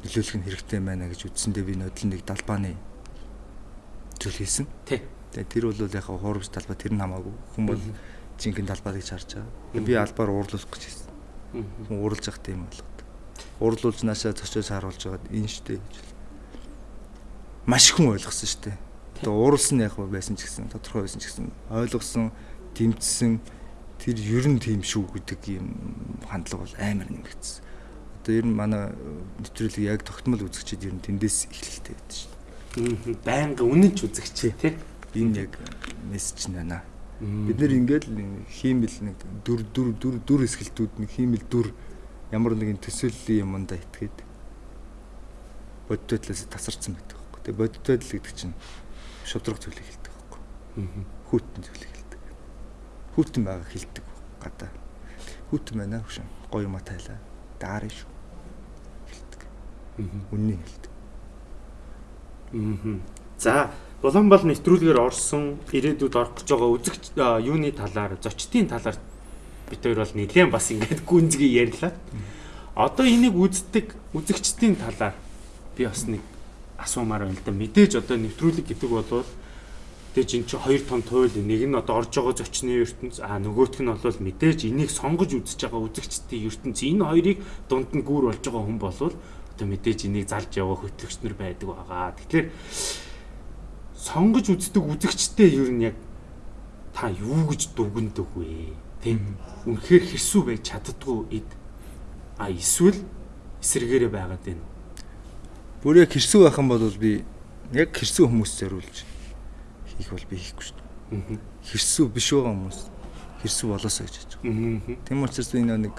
нөлөөлөх нь хэрэгтэй байна гэж үзсэндээ би нөдөл нэг далбааны зүйл хийсэн.
Тий.
Тэгээ тэр бол яг хуурамч талбай тэр нь хамаагүй. Хүн бол жинхэнэ талбайг харж байгаа. Би албаар уурлуулах гэж хэлсэн. Хүн уурлж явах тийм болго урлуулж наашаа цочоос харуулж байгаад энэ штэ гэж. Маш хүн ойлгосон штэ. Тэгээ ууралсан яг байсан ч гэсэн тодорхой байсан ч гэсэн ойлгосон, дэмжсэн тэр ер нь тийм шүү гэдэг юм хандлага бол амар нэмэгдсэн. Одоо ер нь манай нэвтрүүлэг яг тогтмол үзэгчид ер нь тэндээс эхлэлтэй байдаг шүү
дээ. Байнга үнэн ч үзэгчээ тий.
Энэ яг мессеж нь байна. Бид нэр ингээд хиймэл нэг дүр дүр дүр дүр эсгэлтүүд нэг хиймэл дүр ямар нэгэн төсөөллийн юмдаа итгээд бодит байдлаас тасарсан байдаг байхгүй. Тэгээ бодит байдал гэдэг чинь шудраг зүйлийг хэлдэг байхгүй. Хүүтэн зүйлийг хэлдэг. Хүүтэн байгаа хэлдэг гадаа. Хүүтэн байна хөшин. Гоё юм тайлаа. Даарэ шүү. хэлдэг. Үннийг хэлдэг.
За Улаанбаал нэвтрүүлгээр орсон ирээдүйд орох гэж байгаа үзэгч юуны талаар зочдын талаар бид хоёр бол нэлээд бас ингээд гүнзгий ярьлаа. Одоо энийг үздэг үзэгчдийн талаар би бас нэг асуумаар байна л да. Мэдээж одоо нэвтрүүлэг гэдэг бол тэгэж эн чинь хоёр том туйл нэг нь одоо орж байгаа зочны ертөнц а нөгөөх нь бол мэдээж энийг сонгож үзэж байгаа үзэгчдийн ертөнц энэ хоёрыг дунд нь гүүр болж байгаа хүн болвол одоо мэдээж энийг залж яваа хөтлөгч нар байдаг байгаа. Тэгэхээр сонгож үздэг үзэгчтэй ер нь яг та юу гэж дүгндэг вэ? Тийм үнэхээр хэрсүү байж чаддгүй эд а эсвэл эсрэгээрээ байгаад байна.
Бүр яг хэрсүү байх юм бол би яг хэрсүү хүмүүс зориулж хийх бол би хийхгүй шүү дээ. Хэрсүү биш байгаа хүмүүс хэрсүү болоосоо гэж бодож байгаа. Тийм учраас би нэг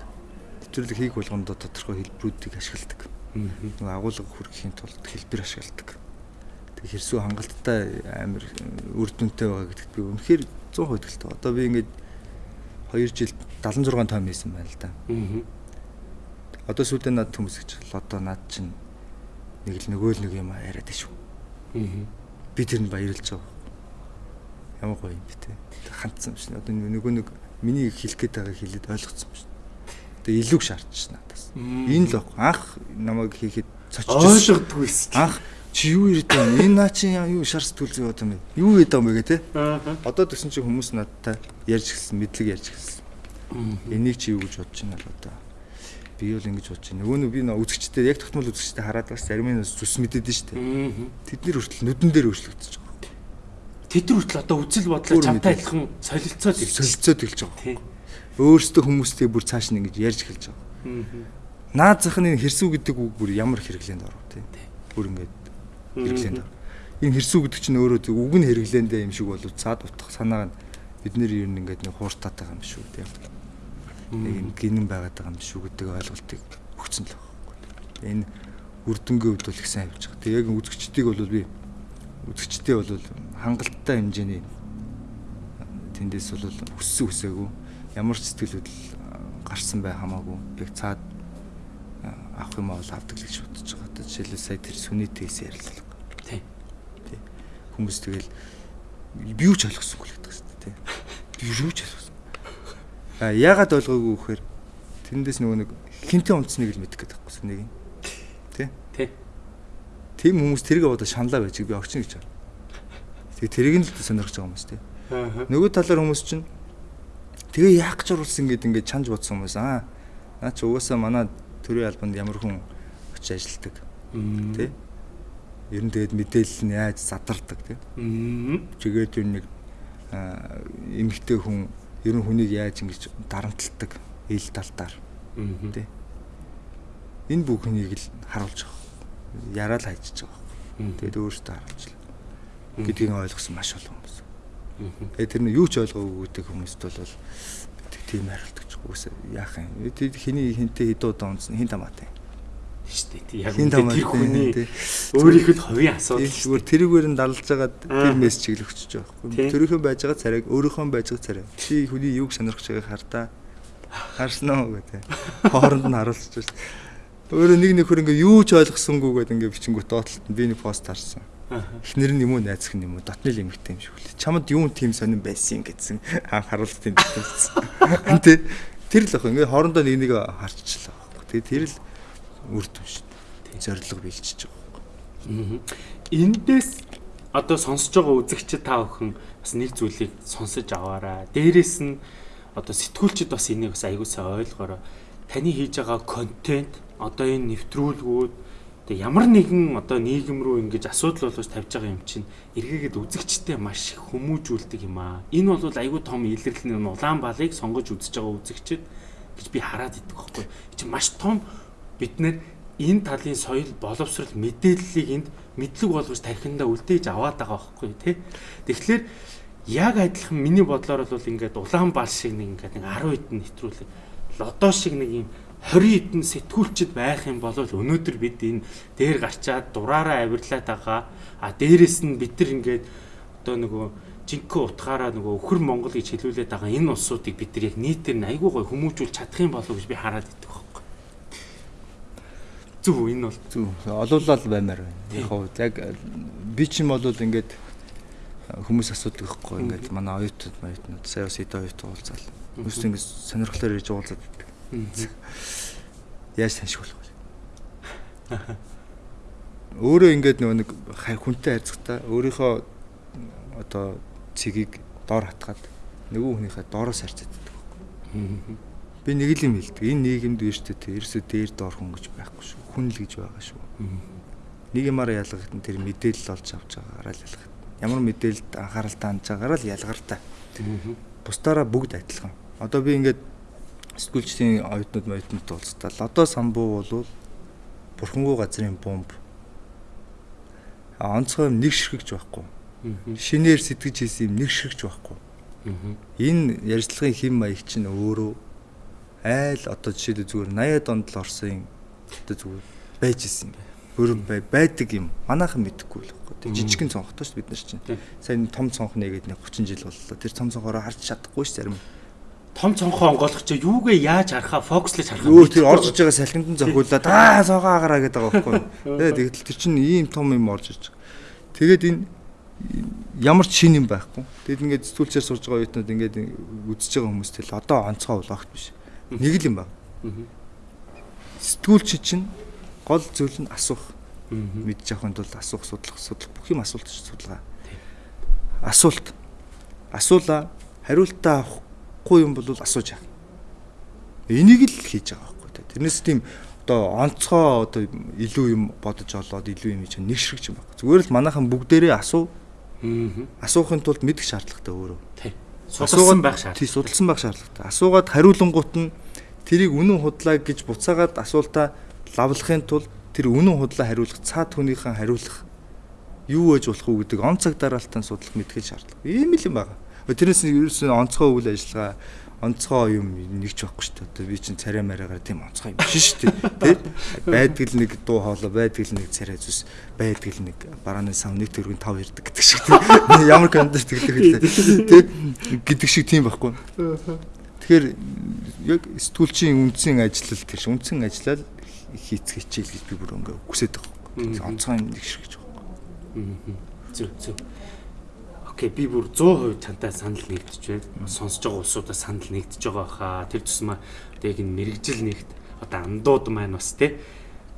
нэвтрүүлэг хийх болгонд тодорхой хэлбэрүүдийг ашигладаг. Нэг агуулга хүргэхийн тулд хэлбэр ашигладаг. Тэг хэрсүү хангалттай амар үр дүнтэй байгаа гэдэгт би үнэхээр 100% итгэлтэй. Одоо би ингээд 2 жил 76 том хийсэн байна л да. Аа. Одоо сүйдээ над хүмүүс гэж одоо над чинь нэг л нөгөө л нэг юм яриад шүү. Аа. Би тэр нь баярлж байгаа. Ямар гоё юм бэ те. Хандсан юм шин. Одоо нөгөө нэг миний хэлэх гээд байгааг хэлээд ойлгоцсон юм шин. Тэгээ илүү шаардж надаас. Энэ л баг анх намайг хийхэд
цочж ойлгодгүйс.
Анх чи юу ирээд байна? Энэ наа чи юу шар сэтгүүл зүй одоо юм бэ? Юу гээд байгаа юм бэ тэ? Одоо төсөн чи хүмүүс надтай ярьж гисэн, мэдлэг ярьж гисэн. Энийг чи юу гэж бодож байна л одоо. Би бол ингэж бодож байна. Нөгөө нь би нөө үзэгчтэй яг тогтмол үзэгчтэй хараад бас зарим нь зүс мэдээд нь штэ. Тэдний хүртэл нүдэн дээр өөрчлөгдөж байгаа.
Тэд нар хүртэл одоо үзэл бодлоо чамтай адилхан солилцоод
солилцоод эхэлж байгаа. Өөрөөсөө хүмүүстэй бүр цааш нь ингэж ярьж эхэлж байгаа. Наад зах нь хэрсүү гэдэг үг бүр ямар хэрэглээнд оров тий. Бүр ингэж хэрэглээнд. Энэ хэрсүү гэдэг чинь өөрөө үг нь хэрэглээндээ юм шиг болов цаад утах санааг нь бид нэр ер нь ингээд нэг хууртаатай юм шүү тийм. Нэг юм гинэн байгаад байгаа юм шүү гэдэг ойлголтыг өгсөн л байна. Энэ үрдэнгийн хувьд бол их сайн явж байгаа. Тэг яг үзэгчдийг бол би үзэгчдээ бол хангалттай хэмжээний тэндээс бол өссөн үсээгүй ямар ч сэтгэл хөдлөл гарсан бай хамаагүй яг цаад авах юм бол авдаг л гэж бодож байгаа. Жишээлбэл сая тэр сүнитээс ярилцлаа хүмүүс тэгэл би юу ч ойлгосонгүй л гэдэг шүү дээ. Би юу ч ойлгосон. А яагаад ойлгоогүй вэхээр тэндээс нөгөө нэг хинтээ унтсныг л мэдэх гэдэг байхгүй нэг юм. Тэ?
Тэ.
Тим хүмүүс тэрийг одоо шаналаа байж би огч гэж байна. Тэгээ тэрийг нь л сонирхож байгаа хүмүүс тэ. Нөгөө талаар хүмүүс чинь тэгээ яах гэж оруулсан гэдэг ингээд чанж бодсон хүмүүс аа. Наа чи угаасаа манай төрийн албанд ямар хүн очиж ажилладаг. Тэ? Ер нь тэгээд мэдээлэл нь яаж задардаг тийм. Чигээд ер нэг эмгтэй хүн ер нь хүнийг яаж ингэж дарамталдаг ил талтаар тийм. Энэ бүхнийг л харуулж байгаа. Яраал хайчиж байгаа. Тэгээд өөрөөсөө харуулж гэдгийг ойлгосон маш олон хүмүүс. Тэгээд тэр нь юу ч ойлгоогүй гэдэг хүмүүст бол тийм хариулт гэж үгүйс яах юм. Тэд хэний хинтээ хэдэн удаа унсан хин тамаатай
штэ тий. Яг тэр хүний өөрийнх нь хувийн асуудал
зүгээр тэрүүгээр нь далж байгаа тэр мессеж чиглэгч байгаа байхгүй тэрийнхөө байж байгаа царайг өөрийнхөө байж байгаа царай чи хүний юуг сонирхож байгааг хартаа? Харснаа гэдэг. Хооронд нь харуулж байна өөрөө нэг нөхөр ингээ юу ч ойлгосонгүй гэдэг ингээ бичингүүт доотлолт би нэг пост харсан. Эхнэр нь юм уу найзах нь юм уу? Дотны л эмэгтэй юм шиг үлээ. Чамд юу тийм сонирн байсан гэдсэн харуулт юм байсан тий тэр л ах ингээ хоорондоо нэг нэг харчихлаа тэгээ тэр л үр дүн шүү дээ. Зорилго бэлчиж байгаа.
Эндээс одоо сонсож байгаа үзэгчид та бүхэн бас нэг зүйлийг сонсож аваарай. Дээрээс нь одоо сэтгүүлчид бас энийг бас аягуулсаа ойлгоорой. Таны хийж байгаа контент одоо энэ нэвтрүүлгүүд тэгээ ямар нэгэн одоо нийгэм рүү ингэж асуудал болгож тавьж байгаа юм чинь эргээгээд үзэгчтэй маш хүмүүжүүлдэг юм аа. Энэ бол айгүй том илэрлэл нь улаан балыг сонгож үзэж байгаа үзэгчид гэж би хараад идэх байхгүй. Чи маш том бид нэр энэ талын соёл боловсрал мэдээллийг энд мэдлэг болгож тархиндаа үлдээж аваад байгаа байхгүй тий. Тэгэхээр яг адилхан миний бодлоор бол ингээд улаан бал шиг нэг ингээд 10 хэдэн нэвтрүүлэг лодо шиг нэг юм 20 хэдэн сэтгүүлчд байх юм бол өнөөдөр бид энэ дээр гарчаад дураараа авирлаад байгаа. А дээрэс нь бид нар ингээд одоо нөгөө жинхэнэ утгаараа нөгөө өхөр Монгол гэж хэлүүлээд байгаа энэ улсуудыг бид нар яг нийтээр нь айгүй гой хүмүүжүүл чадах юм болов гэж би хараад идэв. Үү энэ бол
зүг. Олуулаад баймаар байна. Яг хоо яг би ч юм бол ингээд хүмүүс асуудаг байхгүй ингээд манай оюутнууд оюутнууд сая бас эдэ оюут уулзаал. Хүмүүс ингээд сонирхолоор ирж уулзаад байдаг. Яаж саншгуулах вэ? Өөрөө ингээд нөгөө нэг хүнтэй харьцахтаа өөрийнхөө одоо цэгийг доор хатгаад нөгөө хүнийхээ доороос харьцаад байдаг. Би нэг л юм хэлдэг. Энэ нийгэмд өөртөө ерөөсөө дээр доор хүн гэж байхгүй шүү. Хүн л гэж байгаа шүү. Нэг юмараа ялгахад тэр мэдээлэл олж авч байгаагаараа л ялгах. Ямар мэдээлэлд анхааралтай хандж байгаагаараа л ялгартай. Бусдаараа бүгд адилхан. Одоо би ингээд сэтгүүлчдийн оюутнууд моюутнууд уулзтал. Одоо самбуу болвол бурхангүй газрын бомб. Онцгой юм нэг ширхэгч байхгүй. Шинээр сэтгэж хийсэн юм нэг ширхэгч байхгүй. Энэ ярьцлагын хэм маяг чинь өөрөө айл одоо жишээлбэл зүгээр 80-аад онд л орсон одоо зүгээр байж исэн юм. Хөрөн бай байдаг юм. Манайхан мэдэхгүй л байхгүй. Тэг жижигэн цонхтой шүү бид нар чинь. Сайн том цонх нэгээд нэг 30 жил боллоо. Тэр том цонхороо харж чадахгүй ш зарим.
Том цонхоо онгойлох чи юугээ яаж харахаа фокуслж харах
юм. Өө тэр орж иж байгаа салхинд зохиулаад аа цонхоо агараа гэдэг байгаа байхгүй. Тэгээ тэгэл тэр чинь ийм том юм орж иж. Тэгээд энэ ямар ч шин юм байхгүй. Тэгэд ингээд сэтгүүлчээр сурж байгаа үеийнүүд ингээд үзэж байгаа хүмүүс тэл одоо онцгой улаагт биш Нэг л юм байна. Сэтгүүлч чинь гол зүйл нь асуух. Мэдж авахын тулд асуух, судлах, судлах бүх юм асуулт судалгаа. Асуулт. Асуулаа хариултаа авахгүй юм бол асууж яах. Энийг л хийж байгаа байхгүй. Тэрнээс тийм одоо онцгой одоо илүү юм бодож олоод илүү юм чинь нэг ширхэг юм байна. Зүгээр л манайхан бүгдээрээ асуу. Асуухын тулд мэдэх шаардлагатай өөрөө. Тийм
судалсан байх шаардлагатай.
Тий, судалсан байх шаардлагатай. Асуугаад хариулангуут нь тэрийг үнэн худлаа гэж буцаагаад асуултаа лавлахын тулд тэр үнэн худлаа хариулах цаад хүнийхэн хариулах юу ээж болох уу гэдэг он цаг дараалтан судлах мэдгэл шаардлага. Ийм л юм байна. Тэрнээс ерөөсөн онцгой үйл ажиллагаа онцгой юм нэгч байхгүй шүү дээ. Одоо би чинь царай мараагаар тийм онцгой юм биш шүү дээ. Тэ? Байдаг л нэг дуу хоолой, байдаг л нэг царай зүс, байдаг л нэг барааны сав нэг төгрөгийн тав ярддаг гэдэг шиг тийм. Ямар контент гэдэг хэлээ. Тэ? гэдэг шиг тийм байхгүй. Тэгэхээр яг сэтгүүлчийн үндсэн ажиллал тэр ш үндсэн ажиллал хийц хичээл гэж би бүр ингээ хүсэж байгаа. Онцгой юм нэг шиг гэж
байгаа. Зүг зүг. Окей, би бүр 100% чантай санал нэгдэж байна. Сонсож байгаа улсуудаа санал нэгдэж байгаа хаа. Тэр тусмаа яг энэ мэрэгжил нэгт одоо андууд маань бас тий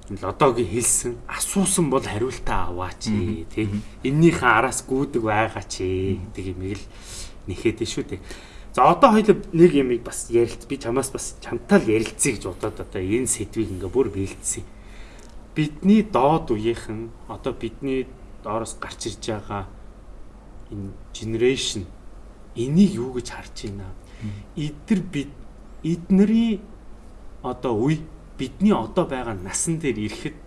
лодогийн хэлсэн асуусан бол хариултаа аваач тий эннийхэн араас гүдэг байгаач гэдэг юм л нэхэд шүү дээ. За одоо хоёул нэг юмыг бас ярилц би чамаас бас чамтаал ярилцъя гэж бодоод одоо энэ сэдвийг ингээ бүр бэлдсэн. Бидний доод үеийнхэн одоо бидний доороос гарч ирж байгаа энэ generation энийг юу гэж харж байна? Эдгэр бид эднэрийн одоо үе бидний одоо байгаа насан дээр ирэхэд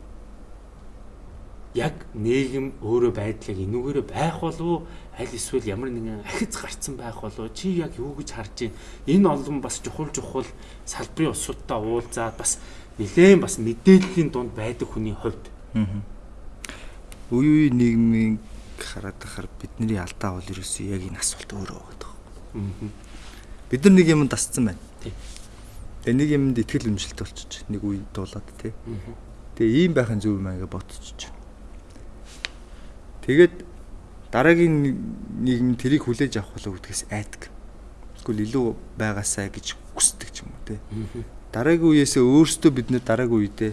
яг нийгэм өөрөө байдлыг энүүгээрээ байх болов аль эсвэл ямар нэгэн ахиц гарцсан байх болов чи яг юу гэж харж байна? Энэ олон бас чухал чухал салбарын усуудтай уулзаад бас нэлээд бас мэдээллийн дунд байдаг хүний хувьд.
Үе үе нийгмийн хараад байхаар бидний алдаа бол ерөөсөө яг энэ асуулт өөрөө байгаа. Бид нар нэг юм дасцсан байна. Тэгээ нэг юмд ихтгэл өмжилт болчих. Нэг үе дуулаад тий. Тэгээ ийм байхын зөв юм аа гэж бодчих. Тэгээд дараагийн нийгэм тэрийг хүлээж авах болов гэдгээс айдаг. Эсвэл илүү байгаасаа гэж хүсдэг ч юм уу тий. Дараагийн үеэсээ өөрсдөө бид нэр дараагийн үедээ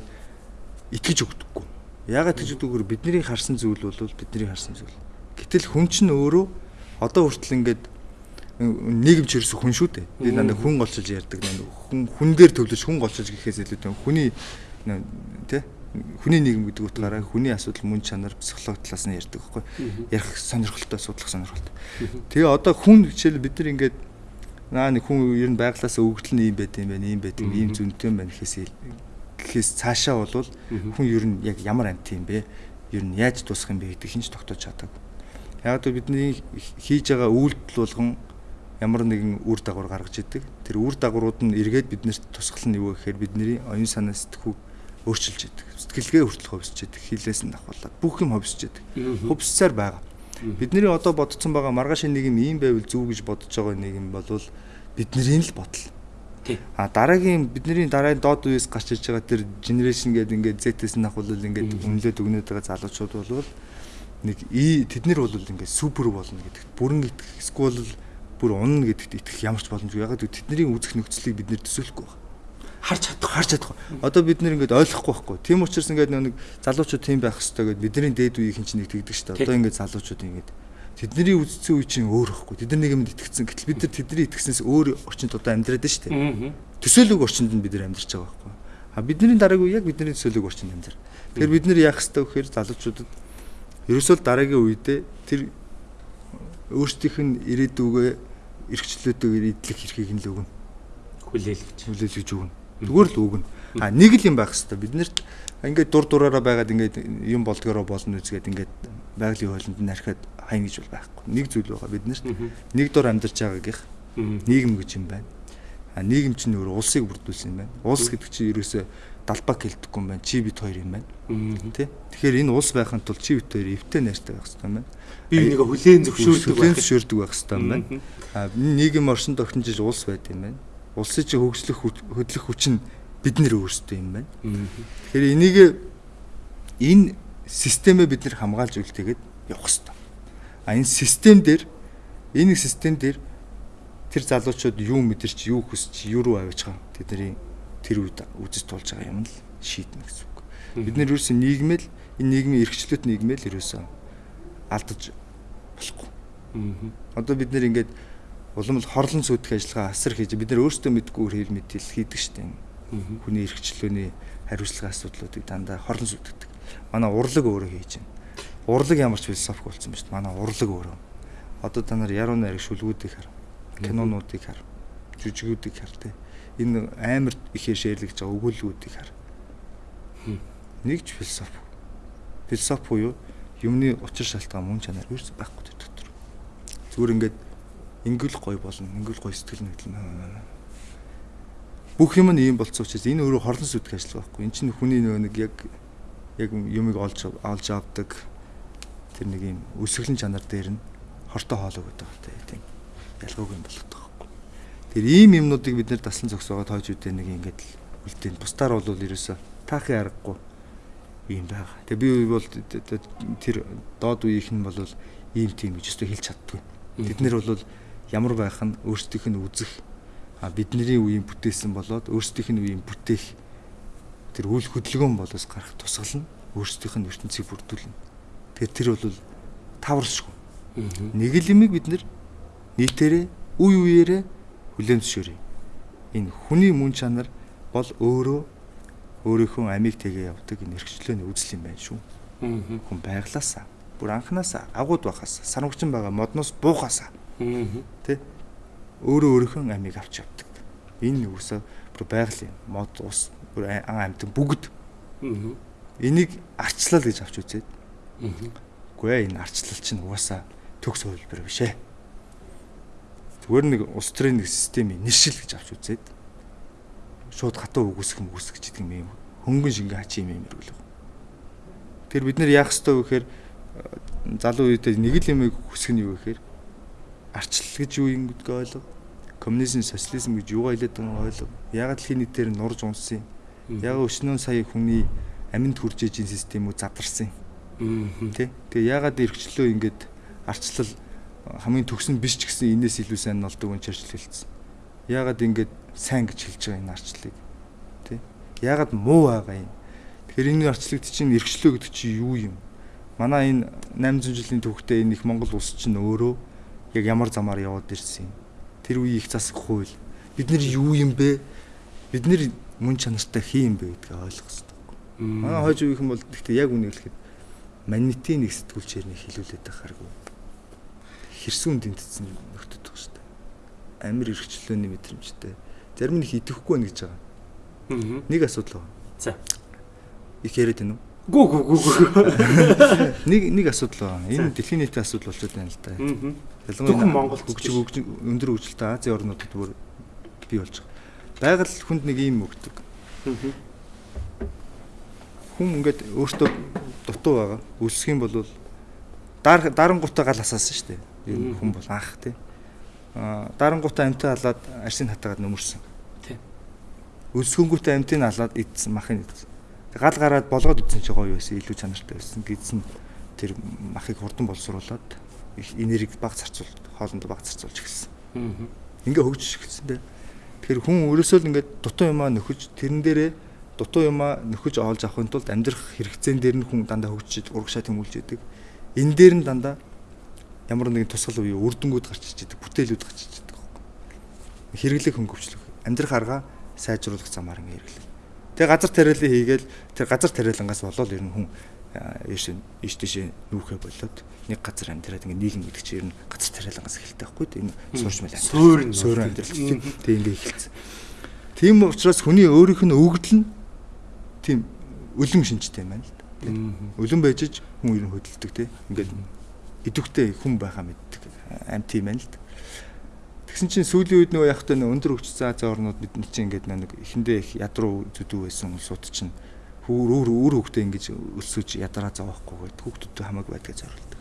итгэж өгдөггүй. Яагаад гэж үгээр бидний харсан зүйл бол бидний харсан зүйл. Гэтэл хүн чинь өөрөө одоо хүртэл ингээд нийгэмч ерөөсө хүн шүү дээ. Би дандаа хүн голчилж ярьдаг. Хүн хүн дээр төвлөж хүн голчилж гэхээс илүү хүний тэ хүний нийгэм гэдэг утгаараа хүний асуудал мөн чанар психологи талаас нь ярьдаг байхгүй ярих сонирхолтой судлах сонирхолтой. Тэгээ одоо хүн хичээл бид нар ингээд наа нэг хүн ер нь байглаасаа өгдөл нь юм байт юм байна, ийм байт юм, ийм зөнтэй юм байна гэхээс гэхээс цаашаа болвол хүн ер нь яг ямар амт юм бэ? Ер нь яаж дуусах юм бэ гэдэг хинч тогтоож чадаагүй. Яг л бидний хийж байгаа үйлдэл болгон ямар нэгэн үр дагавар гаргаж идэг. Тэр үр дагаврууд нь эргээд биднэрт тусгал нь юу гэхээр бидний оюун санаа сэтгхүү өөрчилж идэг. Сэтгэлгээ хүртэл хөвсөж идэг. Хилээс нь давхуулаад бүх юм хөвсөж идэг. Хөвсцээр байгаа. Бидний одоо бодсон байгаа маргааш нийгэм ийм байвал зөв гэж бодож байгаа нийгэм бол бидний л бодол. А дараагийн бидний дараагийн доод үеэс гарч иж байгаа тэр генерашн гэдэг ингээд Z-с нах бол ингээд үнэлээд өгнөд байгаа залуучууд бол нэг тэднэр бол ингээд супер болно гэдэгт бүрэн итгэх эсвэл бүр унна гэдэгт итгэх ямар ч боломжгүй. Ягаад гэвэл тэдний үзэх нөхцөлийг бид нэр төсөөлөхгүй байна. Харж чадах, харж чадах. Одоо бид нэр ингээд ойлгохгүй байхгүй. Тийм учраас ингээд нэг залуучууд тийм байх хэрэгтэй гэдээ бидний дээд үеийн чинь нэг тэгдэг шүү дээ. Одоо ингээд залуучууд ингээд тэдний үзсэн үе чинь өөр байхгүй. Тэд нар нэг юмд итгэцэн. Гэтэл бид нар тэдний итгэснээс өөр орчинд одоо амьдраад байна шүү дээ. Төсөөлөг орчинд нь бид нар амьдарч байгаа байхгүй. А бидний дараагийн үе яг бидний төсөөлөг орчинд амьдар. Тэгэхээр бид нар яах хэрэгтэй вэ гэхээр залуучуудад ерөөсөө дараагийн үедээ тэр өөрсдийнх нь ирээдүгөө эрхчлөөтэйгээр идэх эрхийг нь л өгнө.
Хүлээлгэж.
Хүлээлгэж өгнө. Зүгээр л өгнө. А нэг л юм байх хэвээр биднэрт ингээд дур дураараа байгаад ингээд юм болдгороо болно үзгээд ингээд байгалийн хуулинд нь архиад хайн гэж бол байхгүй. Нэг зүйл байгаа биднэрт. Нэг дор амьдарч байгаагийнх нийгэм гэж юм байна. А нийгэм чинь өөр улсыг бүрдүүлсэн юм байна. Улс гэдэг чинь ерөөсөө далбаг хэлдэггүй юм байна. Чи бит хоёр юм байна. Тэ? Тэгэхээр энэ улс байхын тулд чи бит хоёр эвтэй найртай байх хэрэгтэй юм байна.
Би энийг хүлээн зөвшөөрдөг
байх. Хүлээн зөвшөөрдөг байх хэрэгтэй юм байна. А нийгэм оршинд огтнож улс байд юм байна. Улсын чи хөгжлөх хөдлөх хүч нь бид нэр өөрсдөө юм байна. Тэгэхээр энийг энэ системээ бид нэр хамгаалж үлдээгээд явах хэрэгтэй. А энэ систем дээр энэ систем дээр тэр залуучууд юу мэдэрч юу хүсч юу руу авиж байгаа тэдний тэр үед үзэж тулж байгаа юм л шийднэ гэсэн үг. Бид нэр ерөөсөө нийгмэл энэ нийгмийн эрхчлөлт нийгмэл ерөөсөө алдаж болохгүй. Одоо бид нэр ингээд улам л хорлон сүйдэх ажиллагаа асар хийж бид нар өөрсдөө мэдгүй хэр мэдээлэл хийдэг штеп. Хүний эрхчлөөний хариуцлагын асуудлуудыг дандаа хорлон сүйддэг. Манай урлаг өөрөө хийж байна. Урлаг ямар ч философик болсон ба шүү дээ. Манай урлаг өөрөө. Одоо та нар яруу найраг шүлгүүдийг хар. Кинонуудыг хар. Жүжигүүдийг хар тий энэ амар ихээр шэрлэгж байгаа өгүүлбэрүүдийг хар. Нэгж философи. Философи буюу юмны учир шалтгаан мөн чанар ерөөс байхгүй дотор. Зүгээр ингээд ингэл гой болно. Ингэл гой сэтгэл нэгдэл. Бүх юм нь ийм болцсон учраас энэ өөрөө хорлон сүдэх ажил байхгүй. Энд чинь хүний нөгөө нэг яг яг юмыг олж олж авдаг тэр нэг юм өсөглөн чанар дээр нь хортой хоолой гэдэг тийм ялгаагүй юм болдог. Тэр ийм юмнуудыг бид нэр таслан зогсоогоод хойж үдэ нэг ингээд үлдээн. Бусдаар бол ерөөсө таахын аргагүй юм байгаа. Тэгээ би бол тэр доод үеийнх нь бол ийм тийм гэж өстө хэлж чаддгүй. Бид нэр бол ямар байх нь өөрсдийнх нь үзэх а бидний үеийн бүтээсэн болоод өөрсдийнх нь үеийн бүтээх тэр үйл хөдөлгөөн болоос гарах тусгал нь өөрсдийнх нь ертөнцийг бүрдүүлнэ. Тэгэхээр тэр бол таваршгүй. Нэг л юмыг бид нийтээрээ үе үеэрээ хүлээн зөвшөөрье. Энэ хүний мөн чанар бол өөрөө өөрийнхөө амийг тэгээ явдаг энэ эрхчлөөний үзэл юм байна шүү. Хүн байглаасаа бүр анханасаа агууд байхаас санамгчин байгаа модноос буухаасаа тий өөрөө өөрийнхөө амийг авч явдаг. Энэ үсээ бүр байгалийн мод ус бүр ан амтан бүгд. Энийг арчлал гэж авч үзээд. Үгүй ээ энэ арчлал чинь угаасаа төгс хувилбар биш ээ. Зүгээр нэг ус төрийн нэг системийн нэршил гэж авч үзээд шууд хатуу үгүйсэх юм үгүйсэх гэдэг юм хөнгөн шингээ хачи юм юм хэрэглэх. Тэр бид нэр яах ёстой вэ гэхээр залуу үедээ нэг л юм хүсэх нь юу гэхээр арчлал гэж юу юм гэдгийг ойлго. Коммунизм, социализм гэж юугаа хэлээд байгааг ойлго. Ягаад л хий нийтээр нурж унсан юм. Ягаад өчнөө сая хүний аминд хүрж ижин систем үү задарсан юм. Тэ? Тэгээ ягаад эргчлөө ингээд арчлал хамгийн төгсөн биш ч гэсэн энэс илүү сайн болдог юм чирчл хэлсэн. Ягаад ингээд сайн гэж хэлж байгаа энэ арчлалыг. Тэ? Ягаад муу байгаа юм. Тэгэхээр энэ арчлагт чинь эргчлөө гэдэг чинь юу юм? Манай энэ 800 жилийн түүхтэй энэ их Монгол улс чинь өөрөө яг ямар замаар яваад ирсэн юм. Тэр үеийн их засаг хууль бид нар юу юм бэ? Бид нар мөн чанартай хий юм бэ гэдгийг ойлгох хэрэгтэй. Манай хойж үеийнхэн бол гэхдээ яг үнийг хэлэхэд манитын нэг сэтгүүлчээр нэг хилүүлээд байхааргүй. Хэрсүүн дэнтсэн нөхдөд шүү дээ. Амир эргчлөөний мэдрэмжтэй. Зарим нэг идэхгүй байна гэж байгаа. Нэг асуудал байна.
За.
Их яриад байна уу?
Гүү гүү гүү.
Нэг нэг асуудал байна. Энэ дэлхийн нийтийн асуудал болчиход байна л да.
Ялангуяа Монгол
хөгжиг өндөр хөгжилтэй Азийн орнуудад бүр бий болж байгаа. Байгаль хүнд нэг юм өгдөг. Хүн ингээд өөртөө дутуу байгаа. Үлсэх юм бол дарангуудаа гал асаасан шүү дээ. Ер нь хүн бол анх тий. Аа дарангуудаа амтаа халаад арсын хатагаад нөмөрсөн.
Тий.
Үлсгэнгүүтээ амтыг халаад идсэн махын идсэн. Гал гараад болгоод идсэн чи гоё байсан, илүү чанартай байсан. Гидсэн тэр махыг хурдан боловсруулад их энерги баг зарцуул хоолндоо баг зарцуулж эхэлсэн. Ингээ хөгжиж эхэлсэн дээ. Тэгэхээр хүн өрөөсөө л ингээд дутуу юмаа нөхөж тэрэн дээрээ дутуу юмаа нөхөж олж авахын тулд амьдрах хэрэгцээн дээр нь хүн дандаа хөгжиж урагшаа тэмүүлж яадаг. Энэ дээр нь дандаа ямар нэгэн тусгал үе үрдэнгүүд гарч иж яадаг, бүтээлүүд гарч иж яадаг. Хэрэглэх хөнгөвчлөх, амьдрах арга сайжруулах замаар ингээ хэрэглэх. Тэгээ газар тариалан хийгээл тэр газар тариалангаас болоод ер нь хүн ийш ийш тийш нүүхэ болоод нэг газар амьдраад ингээ нийгэм гэдэг чинь ер нь газар тариалангаас эхэлдэг байхгүй энэ суурч мэл.
Суурь
суурь амьдрал тийм ингээ эхэлсэн. Тийм учраас хүний өөрийнх нь өгдөл нь тийм өлөн шинжтэй юм байна л да. Өлөн байж ч хүн ер нь хөдөлдөг тийм ингээд идэвхтэй хүн байхаа мэддэг амт юм байна л да. Тэгсэн чинь сүүлийн үед нөгөө яг та өндөр хөгжсөн Азийн орнууд бид чинь ингээд нэг эхэндээ их ядруу зүдүү байсан улсууд чинь өөр өөр өөр хөвгтөө ингэж өсөж ядраа зовоохгүйгээд хүүхдүүдэд хамаагүй байдгаа зориулдаг.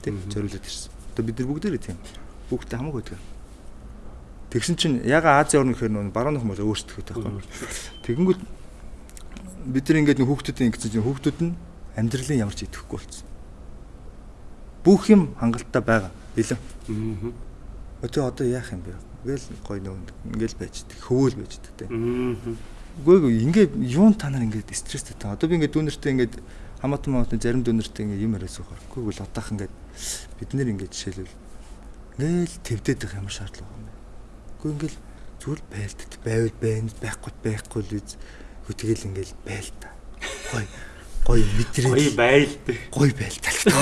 Тэг зориулаад ирсэн. Одоо бид нар бүгдээрээ тийм. Хүүхдтэй хамаагүй байдаг. Тэгсэн чинь яга Азийн орн гэхээр нөгөө баруун хүмүүс өөрсдөө таахгүй. Тэгэнгүүт бид нар ингээд хүүхдүүдэд ингэсэн чинь хүүхдүүд нь амьдралын ямар ч идэхгүй болсон. Бүх юм хангалттай байгаа. Илэн. Аа. Одоо яах юм бэ? Ингээл гой нөө ингээл байждаг. Хөвөөл байждаг те. Аа Үгүй ээ ингээ юун та нар ингээд стресстэй та. Одоо би ингээд дүүнертэй ингээд хамаатан хамаатан зарим дүүнертэй ингээд юм яриас ухаар. Үгүй л одоох ингээд бид нэр ингээд жишээлбэл ингээл твдэд байх ямар шаардлага юм бэ? Үгүй ингээл зүгээр байлдад байвал байна байхгүй байхгүй л үз. Тэгэл ингээл байл та. Гой гой мэдрээ.
Гой байл.
Гой байл талтай.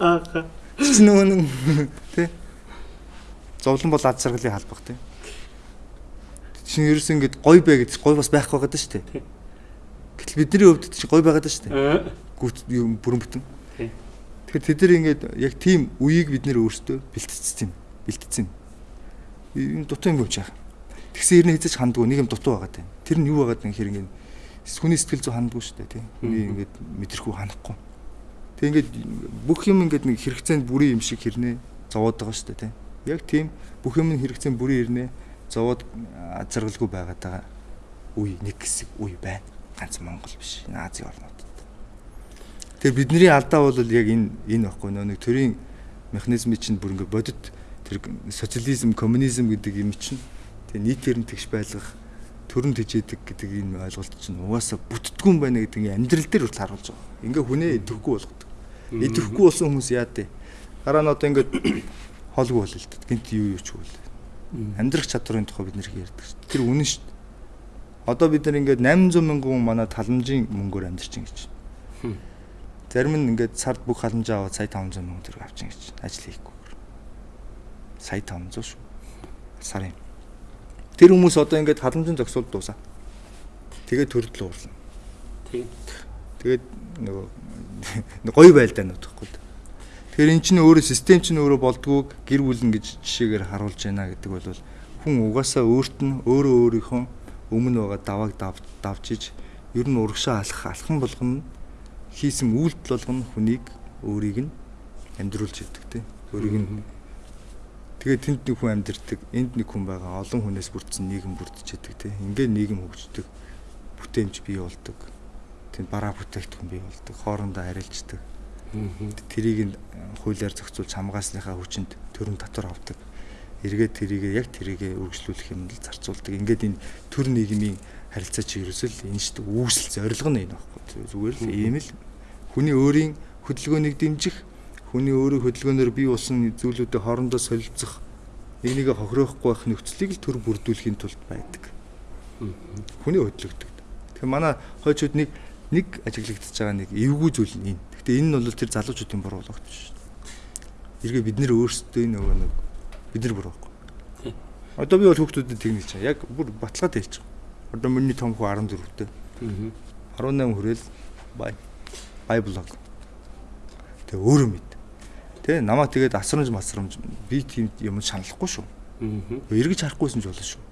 Аа. Чи нөгөө нэг тий. Зовлон бол ад саргалын халбах тий чинь ерөөс ингэж гой бай гэж гой бас байх байгаад шүү дээ. Гэтэл бидний хувьд чинь гой байгаад шүү дээ. Гүт юм бүрэн бүтэн. Тэгэхээр тэд нар ингэж яг тийм үеийг бид нэр өөрсдөө бэлтгэсэн юм. Бэлтгэсэн. Энэ дутуу юм болж байгаа. Тэгсэн ирнэ хэзээ ч хандгүй нэг юм дутуу байгаа тань. Тэр нь юу байгаад нэг хэрэг ингэ хүний сэтгэл зүй хандгүй шүү дээ тийм. Хүний ингэж мэдрэхүү ханахгүй. Тэг ингээд бүх юм ингээд нэг хэрэгцээнд бүрийн юм шиг хэрнээ зовоод байгаа шүү дээ тийм. Яг тийм бүх юм хэрэгцээнд бүрийн ирнэ зовоод азаргалгүй байгаад байгаа үе нэг хэсэг үе байна. Ганц Монгол биш. Энэ Азийн орнуудад. Тэгээ бидний алдаа бол яг энэ энэ баггүй нөө нэг төрийн механизмын чинь бүр ингээ бодит тэр социализм, коммунизм гэдэг юм чинь тэгээ нийтээр нь тэгш байлгах төрөнд тижээдэг гэдэг энэ ойлголт чинь угаасаа бүтдгүн байна гэдэг ингээ амьдрал дээр хүртэл харуулж байгаа. Ингээ хүнээ идэвхгүй болгодог. Идэвхгүй болсон хүмүүс яа дээ. Гараа нь одоо ингээ холгүй бол л дээ. Гинт юу юу ч үгүй амьдрах чадрын тухай бид нэр ярьдаг шүү. Тэр үнэн шүү. Одоо бид нар ингээд 800 мянган хүн манай таламжийн мөнгөөр амьдарч ин гэж. Зарим нь ингээд сард бүх халамжаа аваад сая 500 мянган төгрөг авчин гэж ажил хийхгүй. Сая 500 шүү. Сарын. Тэр хүмүүс одоо ингээд халамжийн зогсоол дуусаа. Тэгээд төрөл уурлаа.
Тийм.
Тэгээд нөгөө гоё байлдаанууд гэхгүй. Тэгэхээр эн чинь өөрөө систем чинь өөрөө болдгоо гэр бүл ингэж жишээгээр харуулж байна гэдэг бол хүн угаасаа өөрт нь өөрөө өөрийнхөө өмнө байгаа давааг давж иж ер нь урагшаа алах алхан болгоно хийсэн үйлдэл болгоно хүнийг өөрийг нь амьдруулж идэг тийм өөрийг нь тэгээ тэнд нэг хүн амьдэрдэг. Энд нэг хүн байгаа. Олон хүнээс бүрдсэн нийгэм бүрдэж идэг тийм ингээд нийгэм хөгждөг. Бүтээмж бий болдог. Тэнд бараа бүтээгдэхүүн бий болдог. Хоорондоо харилцдаг Тэрийг нь хуулиар зохицуулж хамгаасныхаа хүчинд төрөн татвар авдаг. Эргээд тэрийг яг тэрийг үргэлжлүүлэх юмд л зарцуулдаг. Ингээд энэ төр нийгмийн харилцаа чи ерөөсөл энэ шүү дээ үүсэл зорилго нь энэ багхгүй. Зүгээр л ийм л. Хүний өөрийн хөдөлгөөнийг дэмжих, хүний өөрийн хөдөлгөөнөөр бий болсон зүйлүүдэд хоорондоо солилцох, нэг нэгэ хохироохгүй байх нөхцөлийг л төр бүрдүүлэхийн тулд байдаг. Хүний хөдөлгөгдөг. Тэгэхээр манай хойчууд нэг нэг ажиглагдчихж байгаа нэг эвгүй зүйл нь энэ Гэтэ энэ нь бол тэр залуучуудын буруу л багтж шүү дээ. Эргээ бид нэр өөрсдөө нөгөө нэг бид нар буруу байхгүй. Одоо би бол хүүхдүүдэд тэгнэж чаа. Яг бүр баталгаад хэлчих. Одоо миний том хүү 14-тэй. 18 хүрээл бай. Бай блог. Тэг өөрөө мэд. Тэ намаа тэгээд асрамж масрамж би тийм юм шаналхгүй шүү. Эргэж харахгүйсэн ч болно шүү.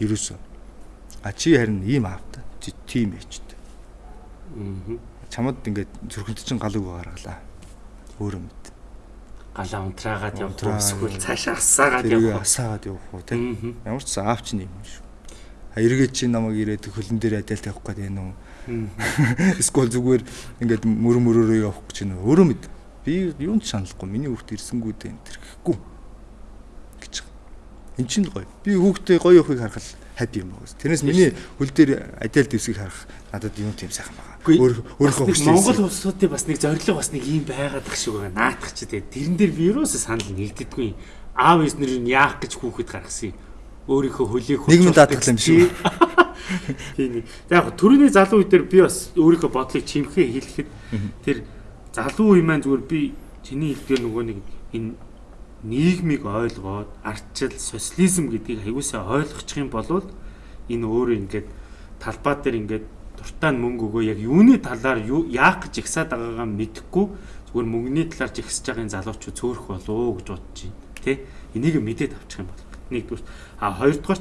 Ерөөсөө. А чи харин ийм аавта. Тийм ээжтэй. Аа чамд ингээд зүрхэнд чинь галыг гаргалаа. Өөрөө мэд.
Галаа унтраагаад уу эсвэл цаашаа асаагаад явах уу?
Асаагаад явах уу тийм. Ямар ч аав чинь юм шүү. А эргээд чи намайг ирээд хөлн дээр адил тавих гээд байна уу? Эсвэл зүгээр ингээд мөр мөрөөрөө явах гэж байна. Өөрөө мэд. Би юунд шаналхгүй. Миний хүүхд ирсэнгүү дээ энэ тэрхэхгүй гэж. Эн чинь гоё. Би хүүхдээ гоё явахыг харахад хаппи юм байна. Тэрнээс миний хөл дээр адил дэвсгийг харах надад юм тийм сайхан байна
өөрийнхөө хүслээ. Монгол улсуудын бас нэг зорилго бас нэг юм байгаад тах шиг байгаа. Наадах ч тийм. Тэрэн дээр би юусоо санал нэгддэггүй. Аав эзнэр нь яах гэж хүүхэд гаргасан юм. Өөрийнхөө хөлийг
нийгмийн даатгал юм шиг.
Тийм. Яг төрөний залуу үедэр би бас өөрийнхөө бодлыг чимхээ хэлэхэд тэр залуу үе маань зүгээр би чиний хэлдгээр нөгөө нэг энэ нийгмийг ойлгоод ардчил социализм гэдгийг аягуусаа ойлгочих юм бол энэ өөрөө ингээд талбай дээр ингээд дуртай мөнгө өгөө яг юуны талаар яах гэж ихсаад байгаагаа мэдэхгүй зүгээр мөнгөний талаар жигсэж байгааг залуучууд цөөрөх болоо гэж бодож байна. Тэ? Энийг мэдээд авчих юм бол. Нэгдүгээр а хоёрдугаар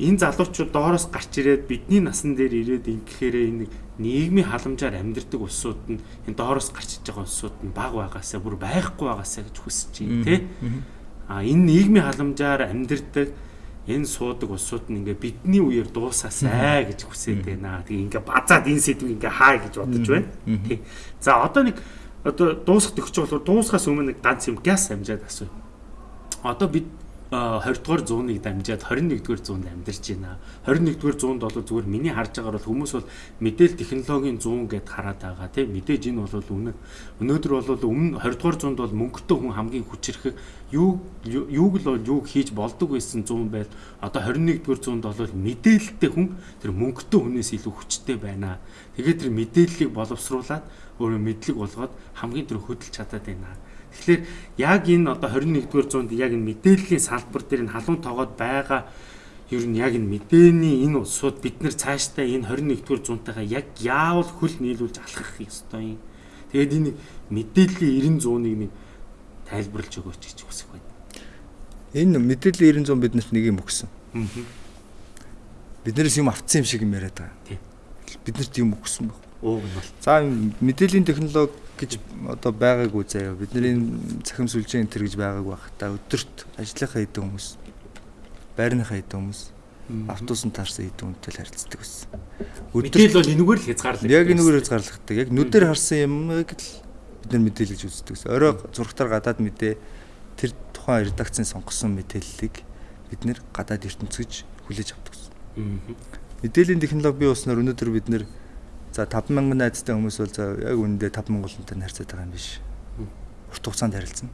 энэ залуучууд доороос гарч ирээд бидний насан дээр ирээд ингэхээр энэ нийгмийн халамжаар амьдардаг улсууд нь энэ доороос гарч иж байгаа улсууд нь баг байгаасаа бүр байхгүй байгаасаа гэж хүсэж байна тий. А энэ нийгмийн халамжаар амьдардаг энэ суудаг улсууд нь ингээ бидний үеэр дуусаасай гэж хүсээд байна. Тэгээ ингээ базаад энэ сэдвийг ингээ хаа гэж бодож байна. Тий. За одоо нэг одоо дуусах төгсч болохоор дуусахаас өмнө нэг ганц юм газ амжаад асуу. Одоо бид 20 дугаар зууныг дамжаад 21 дугаар зуунд амьдарч байна. 21 дугаар зуунд бол зүгээр миний харж байгаагаар бол хүмүүс бол мэдээл технологийн зуун гэд хараад байгаа тийм мэдээж энэ бол үнэн. Өнөөдөр бол өмнө 20 дугаар зуунд бол мөнгөтэй хүн хамгийн хүчрэхэг юу юуг л бол юуг хийж болдог байсан зуун байл одоо 21 дугаар зуунд бол мэдээлэлтэй хүн тэр мөнгөтэй хүнээс илүү хүчтэй байна. Тэгээд тэр мэдээллийг боловсруулад өөрөө мэдлэг болгоод хамгийн түрүү хөдөлж чадаад байна Тэгэхээр яг энэ одоо 21-р зуунд яг энэ мэдээллийн салбар дээр энэ халуун тоогоод байгаа ер нь яг энэ мэдээний энэ улсууд бид нар цаашдаа энэ 21-р зуунтайгаа яг яавал хөл нийлүүлж алхах ёстой юм. Тэгээд энэ мэдээллийн 90 зууныг нэг тайлбарлаж өгөөч гэж хүсэх байна.
Энэ мэдээллийн 90 зуун биднэрт нэг юм өгсөн. Биднээс юм автсан юм шиг юм яриад байгаа. Тийм. Биднэрт юм өгсөн баг.
Ууг нь бол.
За мэдээллийн технологи гэж одоо байгаагүй заяа. Бидний цахим сүлжээ энэ төр гэж байгаагүй бах та өдөрт ажлынхаа хэдэн хүмүүс байрныхаа хэдэн хүмүүс автобусан таарсан хэдэн хүнтэй харилцдаг байсан.
Өдөрт бол энэгээр л хязгаарлагддаг.
Яг энэгээр хязгаарлагддаг. Яг нүдээр харсан юмыг л бид нар мэдээлж үздэг гэсэн. Орой зургатаар гадаад мэдээ тэр тухайн редакцийн сонгосон мэдээллийг бид нэр гадаад ертөнцөж хүлээж авдаг гэсэн. Мэдээллийн технологи бий болсноор өнөөдөр бид нэр За 5000 найзтай хүмүүс бол за яг үнэндээ 5000 онтой харьцаад байгаа юм биш. Урт хугацаанд харилцсан.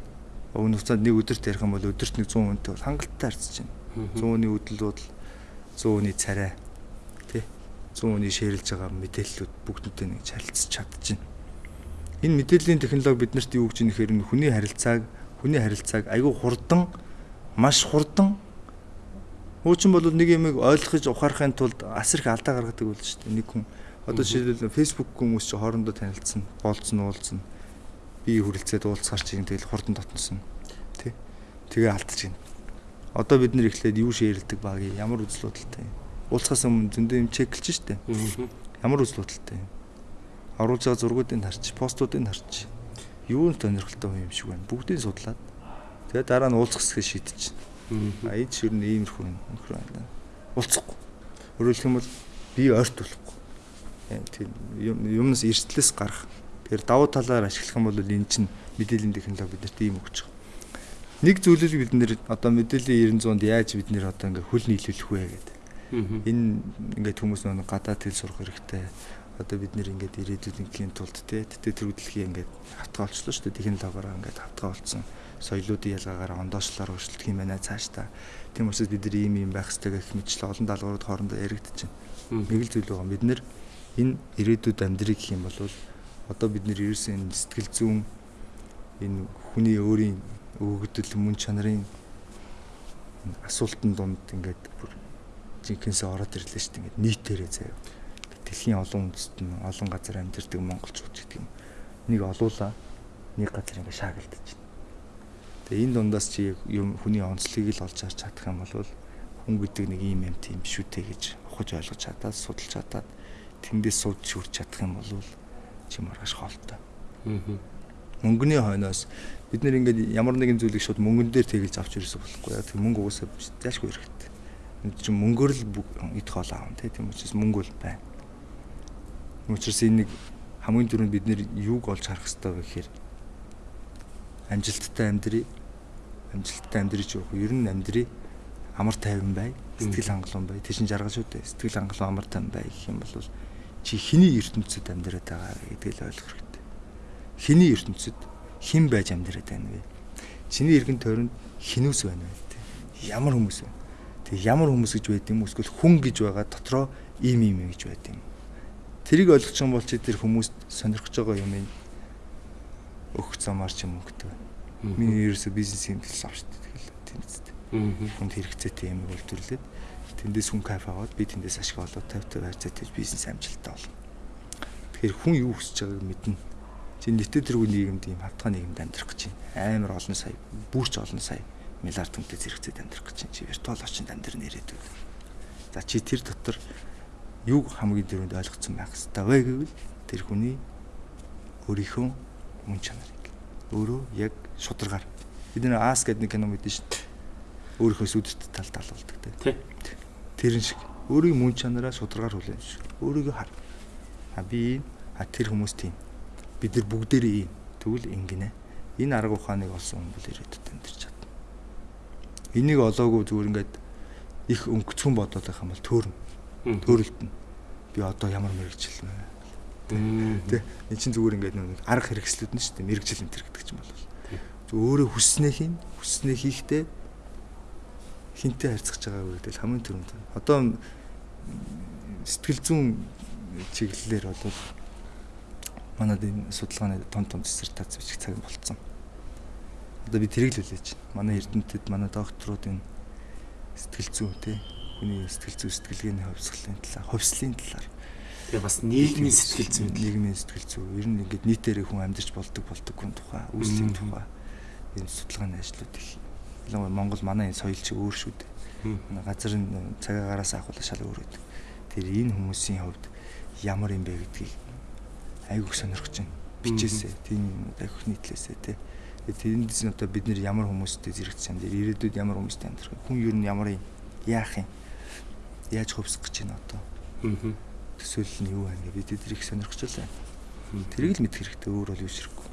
Өвн хугацаанд нэг өдөрт ярих юм бол өдөрт нэг 100 хүнтэй бол хангалттай харьцаж байна. 100 хүний үдэл бодол 100 хүний царай тий 100 хүний ширэлж байгаа мэдээллүүд бүгднтэй нэг харилцаж чадчихна. Энэ мэдээллийн технологи биднэрт юу гэж нэхэр хүний харилцааг хүний харилцааг айгүй хурдан маш хурдан Хуучин бол нэг юмыг ойлгож ухаарахын тулд асар их алдаа гаргадаг болж шүү дээ. Нэг хүн одоо жишээлбэл Facebook хүмүүс чи хоорондоо танилцсан, болцсон, уулзсан. Би хүрэлцээд уулзгаар чинь тэгэл хурдан дотносон. Тэ. Тэгээ алдчих юм. Одоо бид нэр ихлээд юу шеэрлдэг баг ямар үзэл бодолтой юм. Уулзахаас өмнө зөндөө юм чеклж штэ. Ямар үзэл бодолтой юм. Оруулж байгаа зургуудыг харч, постуудыг харч. Юу нь сонирхолтой юм шиг байна. Бүгдийг судлаад тэгээ дараа нь уулзах хэсгээ шийдэж чинь Аяд шир нь иймэрхүү байна. Уулзахгүй. Өөрөөр хэлбэл би ойрт болохгүй. Тийм юмнаас эрсдлээс гарах. Тэгэхээр давуу талаар ашиглах юм бол энэ чинь мэдээллийн технологи биднэрт ийм өгч байгаа. Нэг зүйлийг бид нэр одоо мэдээллийн 900-д яаж бид нэр одоо ингээ хөл нийлүүлэх вэ гэдэг. Энэ ингээд хүмүүс нэг гадаад хэл сурах хэрэгтэй. Одоо бид нэр ингээд ирээдүйн тулд те тэтгэл төрөлхий ингээд хавтгаа олчлоо шүү дээ технологиороо ингээд хавтгаа олцсон соёлоодын ялгаагаар ондоошлоор өршөлдөх юм байна цааш та. Тийм учраас бид нар ийм ийм байх хэрэгтэй гэх мэтчлээ олон даалгаврууд хоорондоо яригдчихэв. Нэг л зүйл байгаа. Бид нэр энэ ирээдүйд амьдрыг гэх юм бол одоо бид нэр ерөөсөн сэтгэл зүүн энэ хүний өөрийн өгөгдөл мөн чанарын асуултын дунд ингээд бүр жинхэнэсээ ороод ирлээ шүү дээ. Ингээд нийтээрээ заяа. Дэлхийн олон үндэст нь олон газар амьдардаг монголчууд гэдэг юм. Нэг олуула нэг газар ингээд шаагилдаж Тэгээ энэ дундаас чи юм хүний онцлогийг л олж харж чадах юм бол хүн гэдэг нэг юм юм тийм шүү дээ гэж ухаж ойлгож чадаад судалж чадаад тэндээс сууд шүрч чадах юм бол чи маргааш хоолтой. Аа. Мөнгөний хойноос бид нэр ингээд ямар нэгэн зүйлийг шууд мөнгөн дээр тэгэлж авч ирсэн болохгүй яа. Тэг мөнгө угаасаа заашгүй хэрэгтэй. Энд чинь мөнгөөр л идэх хоол аав тийм учраас мөнгө бол байна. Учирс энэ нэг хамгийн түрүүнд бид нэр юуг олж харах хэрэгтэй вэ гэхээр амжилттай амьдрий. Амжилттай амьдрий жоох ер нь амьдрий. Амар тайван бай. Сэтгэл хангалуун бай. Тэшин жаргал шүү дээ. Сэтгэл хангалуун амар тайван бай гэх юм бол чи хиний ертөнцид амьдраад байгаа гэдгийг л ойлгох хэрэгтэй. Хиний ертөнцид хэн байж амьдраад байна вэ? Чиний эргэн тойронд хинүүс байна вэ? Ямар хүмүүс вэ? Тэг ямар хүмүүс гэж байд юм эсвэл хүн гэж байгаа дотроо ийм ийм гэж байд юм. Тэрийг ойлгох юм бол чи тэр хүмүүст сонирхож байгаа юм өгөх замаар ч юм өнгөтэй. Миний ерөөсө бизнес юм гэсэн авч тэгэл тэнцтэй. Хүнд хэрэгцээтэй юм үйлдвэрлээд тэндээс хүн кайф аваад би тэндээс ашиг олоод 50 50 хайрцаатай бизнес амжилттай болно. Тэгэхээр хүн юу хүсэж байгааг мэднэ. Чи нийтэд тэргүй нийгэмд ийм хавтгай нийгэмд амьдрах гэж байна. Амар олон сая, бүрч олон сая миллиард хүнтэй зэрэгцээд амьдрах гэж байна. Чи виртуал очинд амьдрын ирээдүйд. За чи тэр дотор юу хамгийн дөрөнд ойлгоцсон байх хэрэгтэй вэ гэвэл тэр хүний өөрийнхөө мөн чанарыг өөрөө яг шударгаар бид нэр аас гэдэг нэг кино мэдэн шүү дээ. Өөрийнхөө сүдэт талд алуулдаг тий. Тэрэн шиг өөрийн мөн чанараа шударгаар хүлээн шүү. Өөрийгөө хар. А би а тэр хүмүүс тийм. Бид нар бүгдээрээ ийм. Тэгвэл ингэнэ. Энэ арга ухааныг олсон хүн бол ирээдүйд амьдарч чадна. Энийг олоогүй зүгээр ингээд их өнгөцгөн бодоод байх юм бол төөрн. Төөрөлтөн. Би одоо ямар мэрэгчлэн байна Тэ. Энд чинь зүгээр ингээд нэг арга хэрэгслүүд нь шүү дээ. Мэргэжил энэ төр гэдэг ч юм бол. Өөрөө хүснээ хийн, хүснээ хийхдээ хинтээ харьцах байгаа гэдэг хамгийн түрүүнд. Одоо сэтгэл зүйн чиглэлээр бол манад энэ судалгааны том том диссертац бичих цаг болцсон. Одоо би тэрийг л хүлээж байна. Манай эрдэмтэд, манай докторууд энэ сэтгэл зүй те хүний сэтгэл зүй сэтгэлгээний хөвсгөлийн талаар, хөвслийн талаар
Тэгээ бас нийгмийн сэтгэл зүй,
нийгмийн сэтгэл зүй. Ер нь ингээд нийтээрээ хүн амьдарч болдог болдог хүн тухай, үүслийн тухай энэ судалгааны ажлууд их. Ялангуяа Монгол манай энэ соёл чи өөр шүү дээ. Газар нь цагаагаараас авах шал өөр байдаг. Тэр энэ хүмүүсийн хувьд ямар юм бэ гэдгийг айгуух сонирхож байна. Бичээсээ, тийм айгуух нийтлээсээ тий. Тэрэндээс нь одоо бид нэр ямар хүмүүстэй зэрэгцсэн юм, ирээдүйд ямар хүмүүстэй амьдрах вэ? Хүн ер нь ямар юм, яах юм? Яаж хөвсөх гэж байна одоо? Аа төсөөлөл нь юу байна гэж бид тэрийг сонирхож байна. Тэрийг л мэдэх хэрэгтэй өөр бол юу ширхэггүй.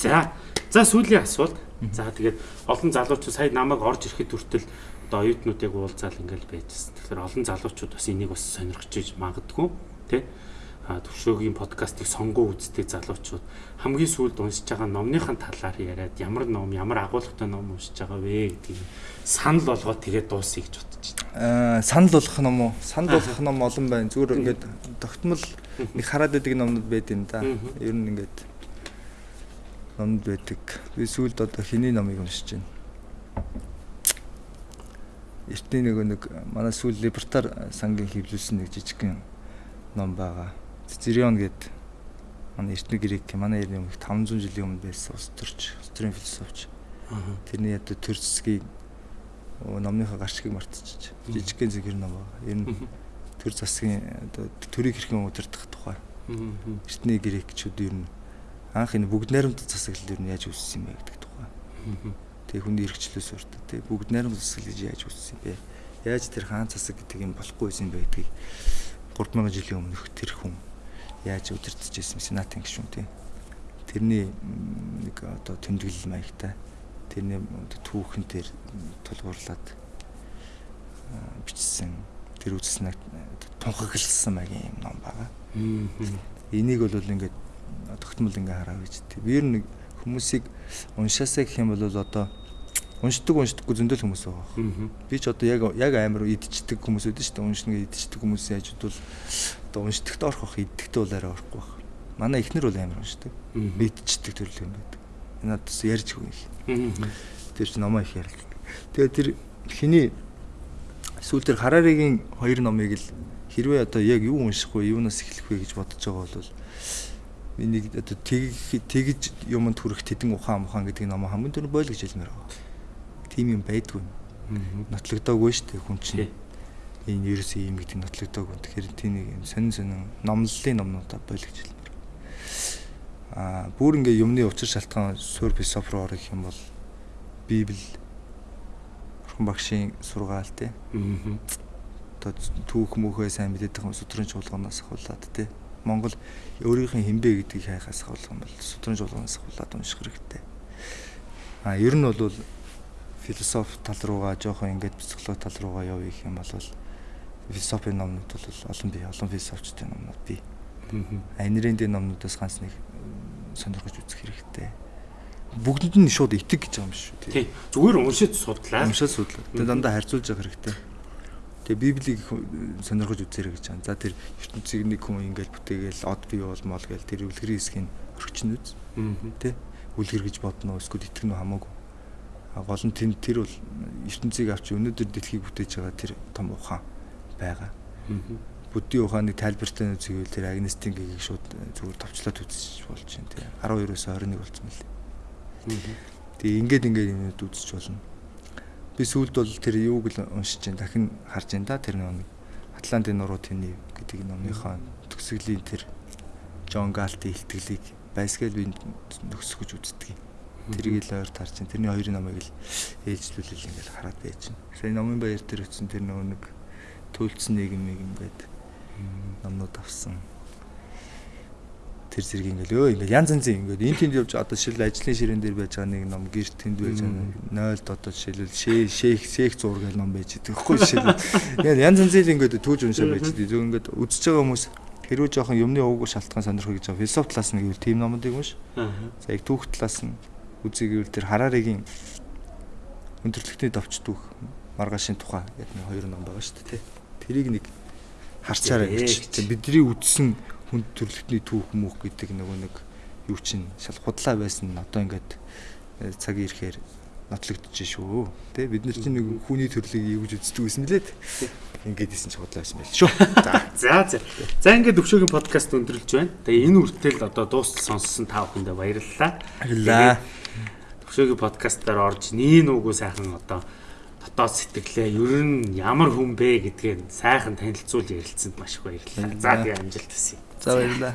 За. За сүүлийн асуулт. За тэгээд олон залуучууд сая намайг орж ирэхэд хүртэл одоо оюутнуудыг уулзаал ингээл байжсэн. Тэгэхээр олон залуучууд бас энийг бас сонирхож иж магадгүй тий төвшөөгийн подкастыг сонгоо үздэг залуучууд хамгийн сүүлд уншиж байгаа номныхан талаар яриад ямар ном ямар агуулгатай ном уншиж байгаа вэ гэдгийг санал болгоод тэгээд дуусъя гэж бодож
байна. Аа санал болгох ном уу? Санал болгох ном олон байна. Зүгээр ингээд тогтмол нэг хараад байдаг номнууд байд юм да. Ер нь ингээд номд байдаг. Би сүүлд одоо хэний номыг уншиж байна. эртний нөгөө нэг манай сүүл либертар сангийн хэвлүүлсэн нэг жижигхэн ном байгаа. Цицерион гэдэг манай эртний грек манай эртний өмнө 500 жилийн өмнө байсан ус төрч, ус төрийн философч. Тэрний ядуу төр зэсгийг номныхаа гарчгийг мартчихж жижигхэн зэгэр ном байгаа. Ер нь төр засгийн одоо төрийг хэрхэн удирдах тухай. Эртний грекчүүд ер нь анх энэ бүгд найрамд засаглал нь яаж үүссэн юм бэ гэдэг тухай. Тэгээ хүний эрхчлөөс уртаа тэгээ бүгд найрамд засаглал гэж яаж үүссэн юм бэ? Яаж тэр хаан засаг гэдэг юм болохгүй байсан бэ гэдгийг 3000 жилийн өмнөх тэр хүн яаж удирдах гэсэн сенатын гишүүн тийм. Тэрний нэг одоо тэмдэглэл маягтай тэрний түүхэн дээр тулгуурлаад бичсэн тэр үзснээр тунхагласан маягийн юм ном байгаа. Энийг бол ингээд тогтмол ингээ хараа гэж. Би ер нь хүмүүсийг уншаасаа гэх юм бол одоо уншдаг уншдаггүй зөндөл хүмүүс байгаа. Би ч одоо яг яг амар идчихдэг хүмүүс шүү дээ. Уншна гэж идчихдэг хүмүүсийн хажууд бол одоо уншдагт орох иддэгтээ бол арай орохгүй байх. Манай эхнэр бол амар уншдаг. Идчихдэг төрөл юм байдаг. Надад бас ярьж өгнө. Тэр чинь номоо их ярьдаг. Тэгээ тэр хиний сүүл дээр Хараригийн хоёр номыг л хэрвээ одоо яг юу унших вэ, юунаас эхлэх вэ гэж бодож байгаа бол одоо тэгж юмд хүрэх тэдэн ухаан мухаан гэдэг ном хамгийн түрүү бойл гэж хэлмээр байгаа. Тим юм байдгүй. Нотлогдоогүй шүү дээ хүн чинь. Энэ ерөөсөө юм гэдэг нотлогдоогүй. Тэгэхээр тэнийг юм сонин сонин номлолын номнуудаа бойл гэж хэлмээр. Аа бүр ингээ юмны учир шалтгаан сур философи руу орох юм бол Библи Орхон багшийн сургаал те. Аа. Одоо түүх мөхөө сайн мэдээд байгаа хүмүүс өдрийн чуулганаас ахуулаад те Монгол өөрийнхөө хинбэ гэдгийг хайхаас хавлах юм бол судрын жуулганаас хавлаад унших хэрэгтэй. А ер нь бол философи тал руугаа жоохон ингээд психологи тал руугаа явъя гэх юм бол философийн номнууд бол олон бий, олон философчдын номнууд бий. Анирын номнуудаас ганц нэг сонирхож үзэх хэрэгтэй. Бүгдэнд нь шууд итэг гэж байгаа юм шүү
тий. Зүгээр уншиж судлаа.
Уншиж судлаа. Тэгээ дандаа харьцуулж явах хэрэгтэй. Тэгээ Библийг сонирхож үзээрэй гэж байна. За тэр ертөнцийг нэг хүн ингээл бүтээгээл од бий болмол гээл тэр үлгэрийн хэсгийг орчин үз. Тэ? Үлгэр гэж бодно уу эсвэл итгэн үү хамаагүй. А гол нь тэр тэр бол ертөнцийг авч өнөөдөр дэлхийг бүтээж байгаа тэр том ухаан байгаа. Буддийн ухааны тайлбартай үзвэл тэр агнистийн гэгийг шууд зүгээр товчлоод үзэж болж байна тий. 12-оос 21 болсон мөлий. Тэгээ ингээд ингээд юмуд үзэж болно би сүүлд бол тэр юуг л уншиж जैन дахин харж जैन да тэр нэг Атлантын нуруу тэний гэдэг номынхаа төгсгөлийн тэр Джон Галтын ихтгэлийг байсгээл би нөхсгөж үздэг юм. Тэрийг л ойр тарж чинь тэрний хоёрын номыг л ээлжлүүлэл ингээл хараад байж чинь. Сая номын баяр дээр өчсөн тэр нөгөө нэг төлцсөн нийгэм нийгэм гэдэг номнууд авсан тэр зэрэг ингээл өө ингээл янз янзын ингээд энэ тэнд явж одоо жишээл ажлын ширээн дээр байж байгаа нэг ном гэрт тэнд байж байгаа 0-д одоо жишээлбэл шейх шейх зур гэл ном байж байгаа тэгэхгүй жишээл янз янзын ингээд түүж уншаа байж байгаа. Зөв ингээд үзэж байгаа хүмүүс хэрвээ жоохон юмны ууг шалтгаан сонирхох гэж байгаа. Философи талаас нь гэвэл тийм номуудыг унш за яг түүх талаас нь үзье гэвэл тэр Хараригийн өндөрлөгтний давч түүх маргаашийн тухай гэдэг нэг хоёр ном байгаа шүү дээ тэрийг нэг харцаарай гэж. Бидний үдсэн хүнд төрлөختний түүх мөх гэдэг нөгөө нэг юу чинь шал худлаа байсан нь одоо ингээд э, цагийн ирэхээр нотлогдож шүү. Тэ бид нар чинь нэг хүний төрлийг юу гэж үздэг байсан лээд. Ингээд исэн чи худлаа байсан байл шүү.
За. За за. За ингээд төвшөөгийн подкаст өндөрлж байна. Тэгээ энэ үртэл одоо дуустал сонссон та бүхэндээ баярлалаа.
Баярлалаа.
Төвшөөгийн подкастаар орж нийн үгүй сайхан одоо дотоод сэтгэлээ ер нь ямар хүн бэ гэдгийг сайхан танилцуул ярилцсанд маш их баярлалаа. За тэгээ амжилт хүсье.
За баярлалаа.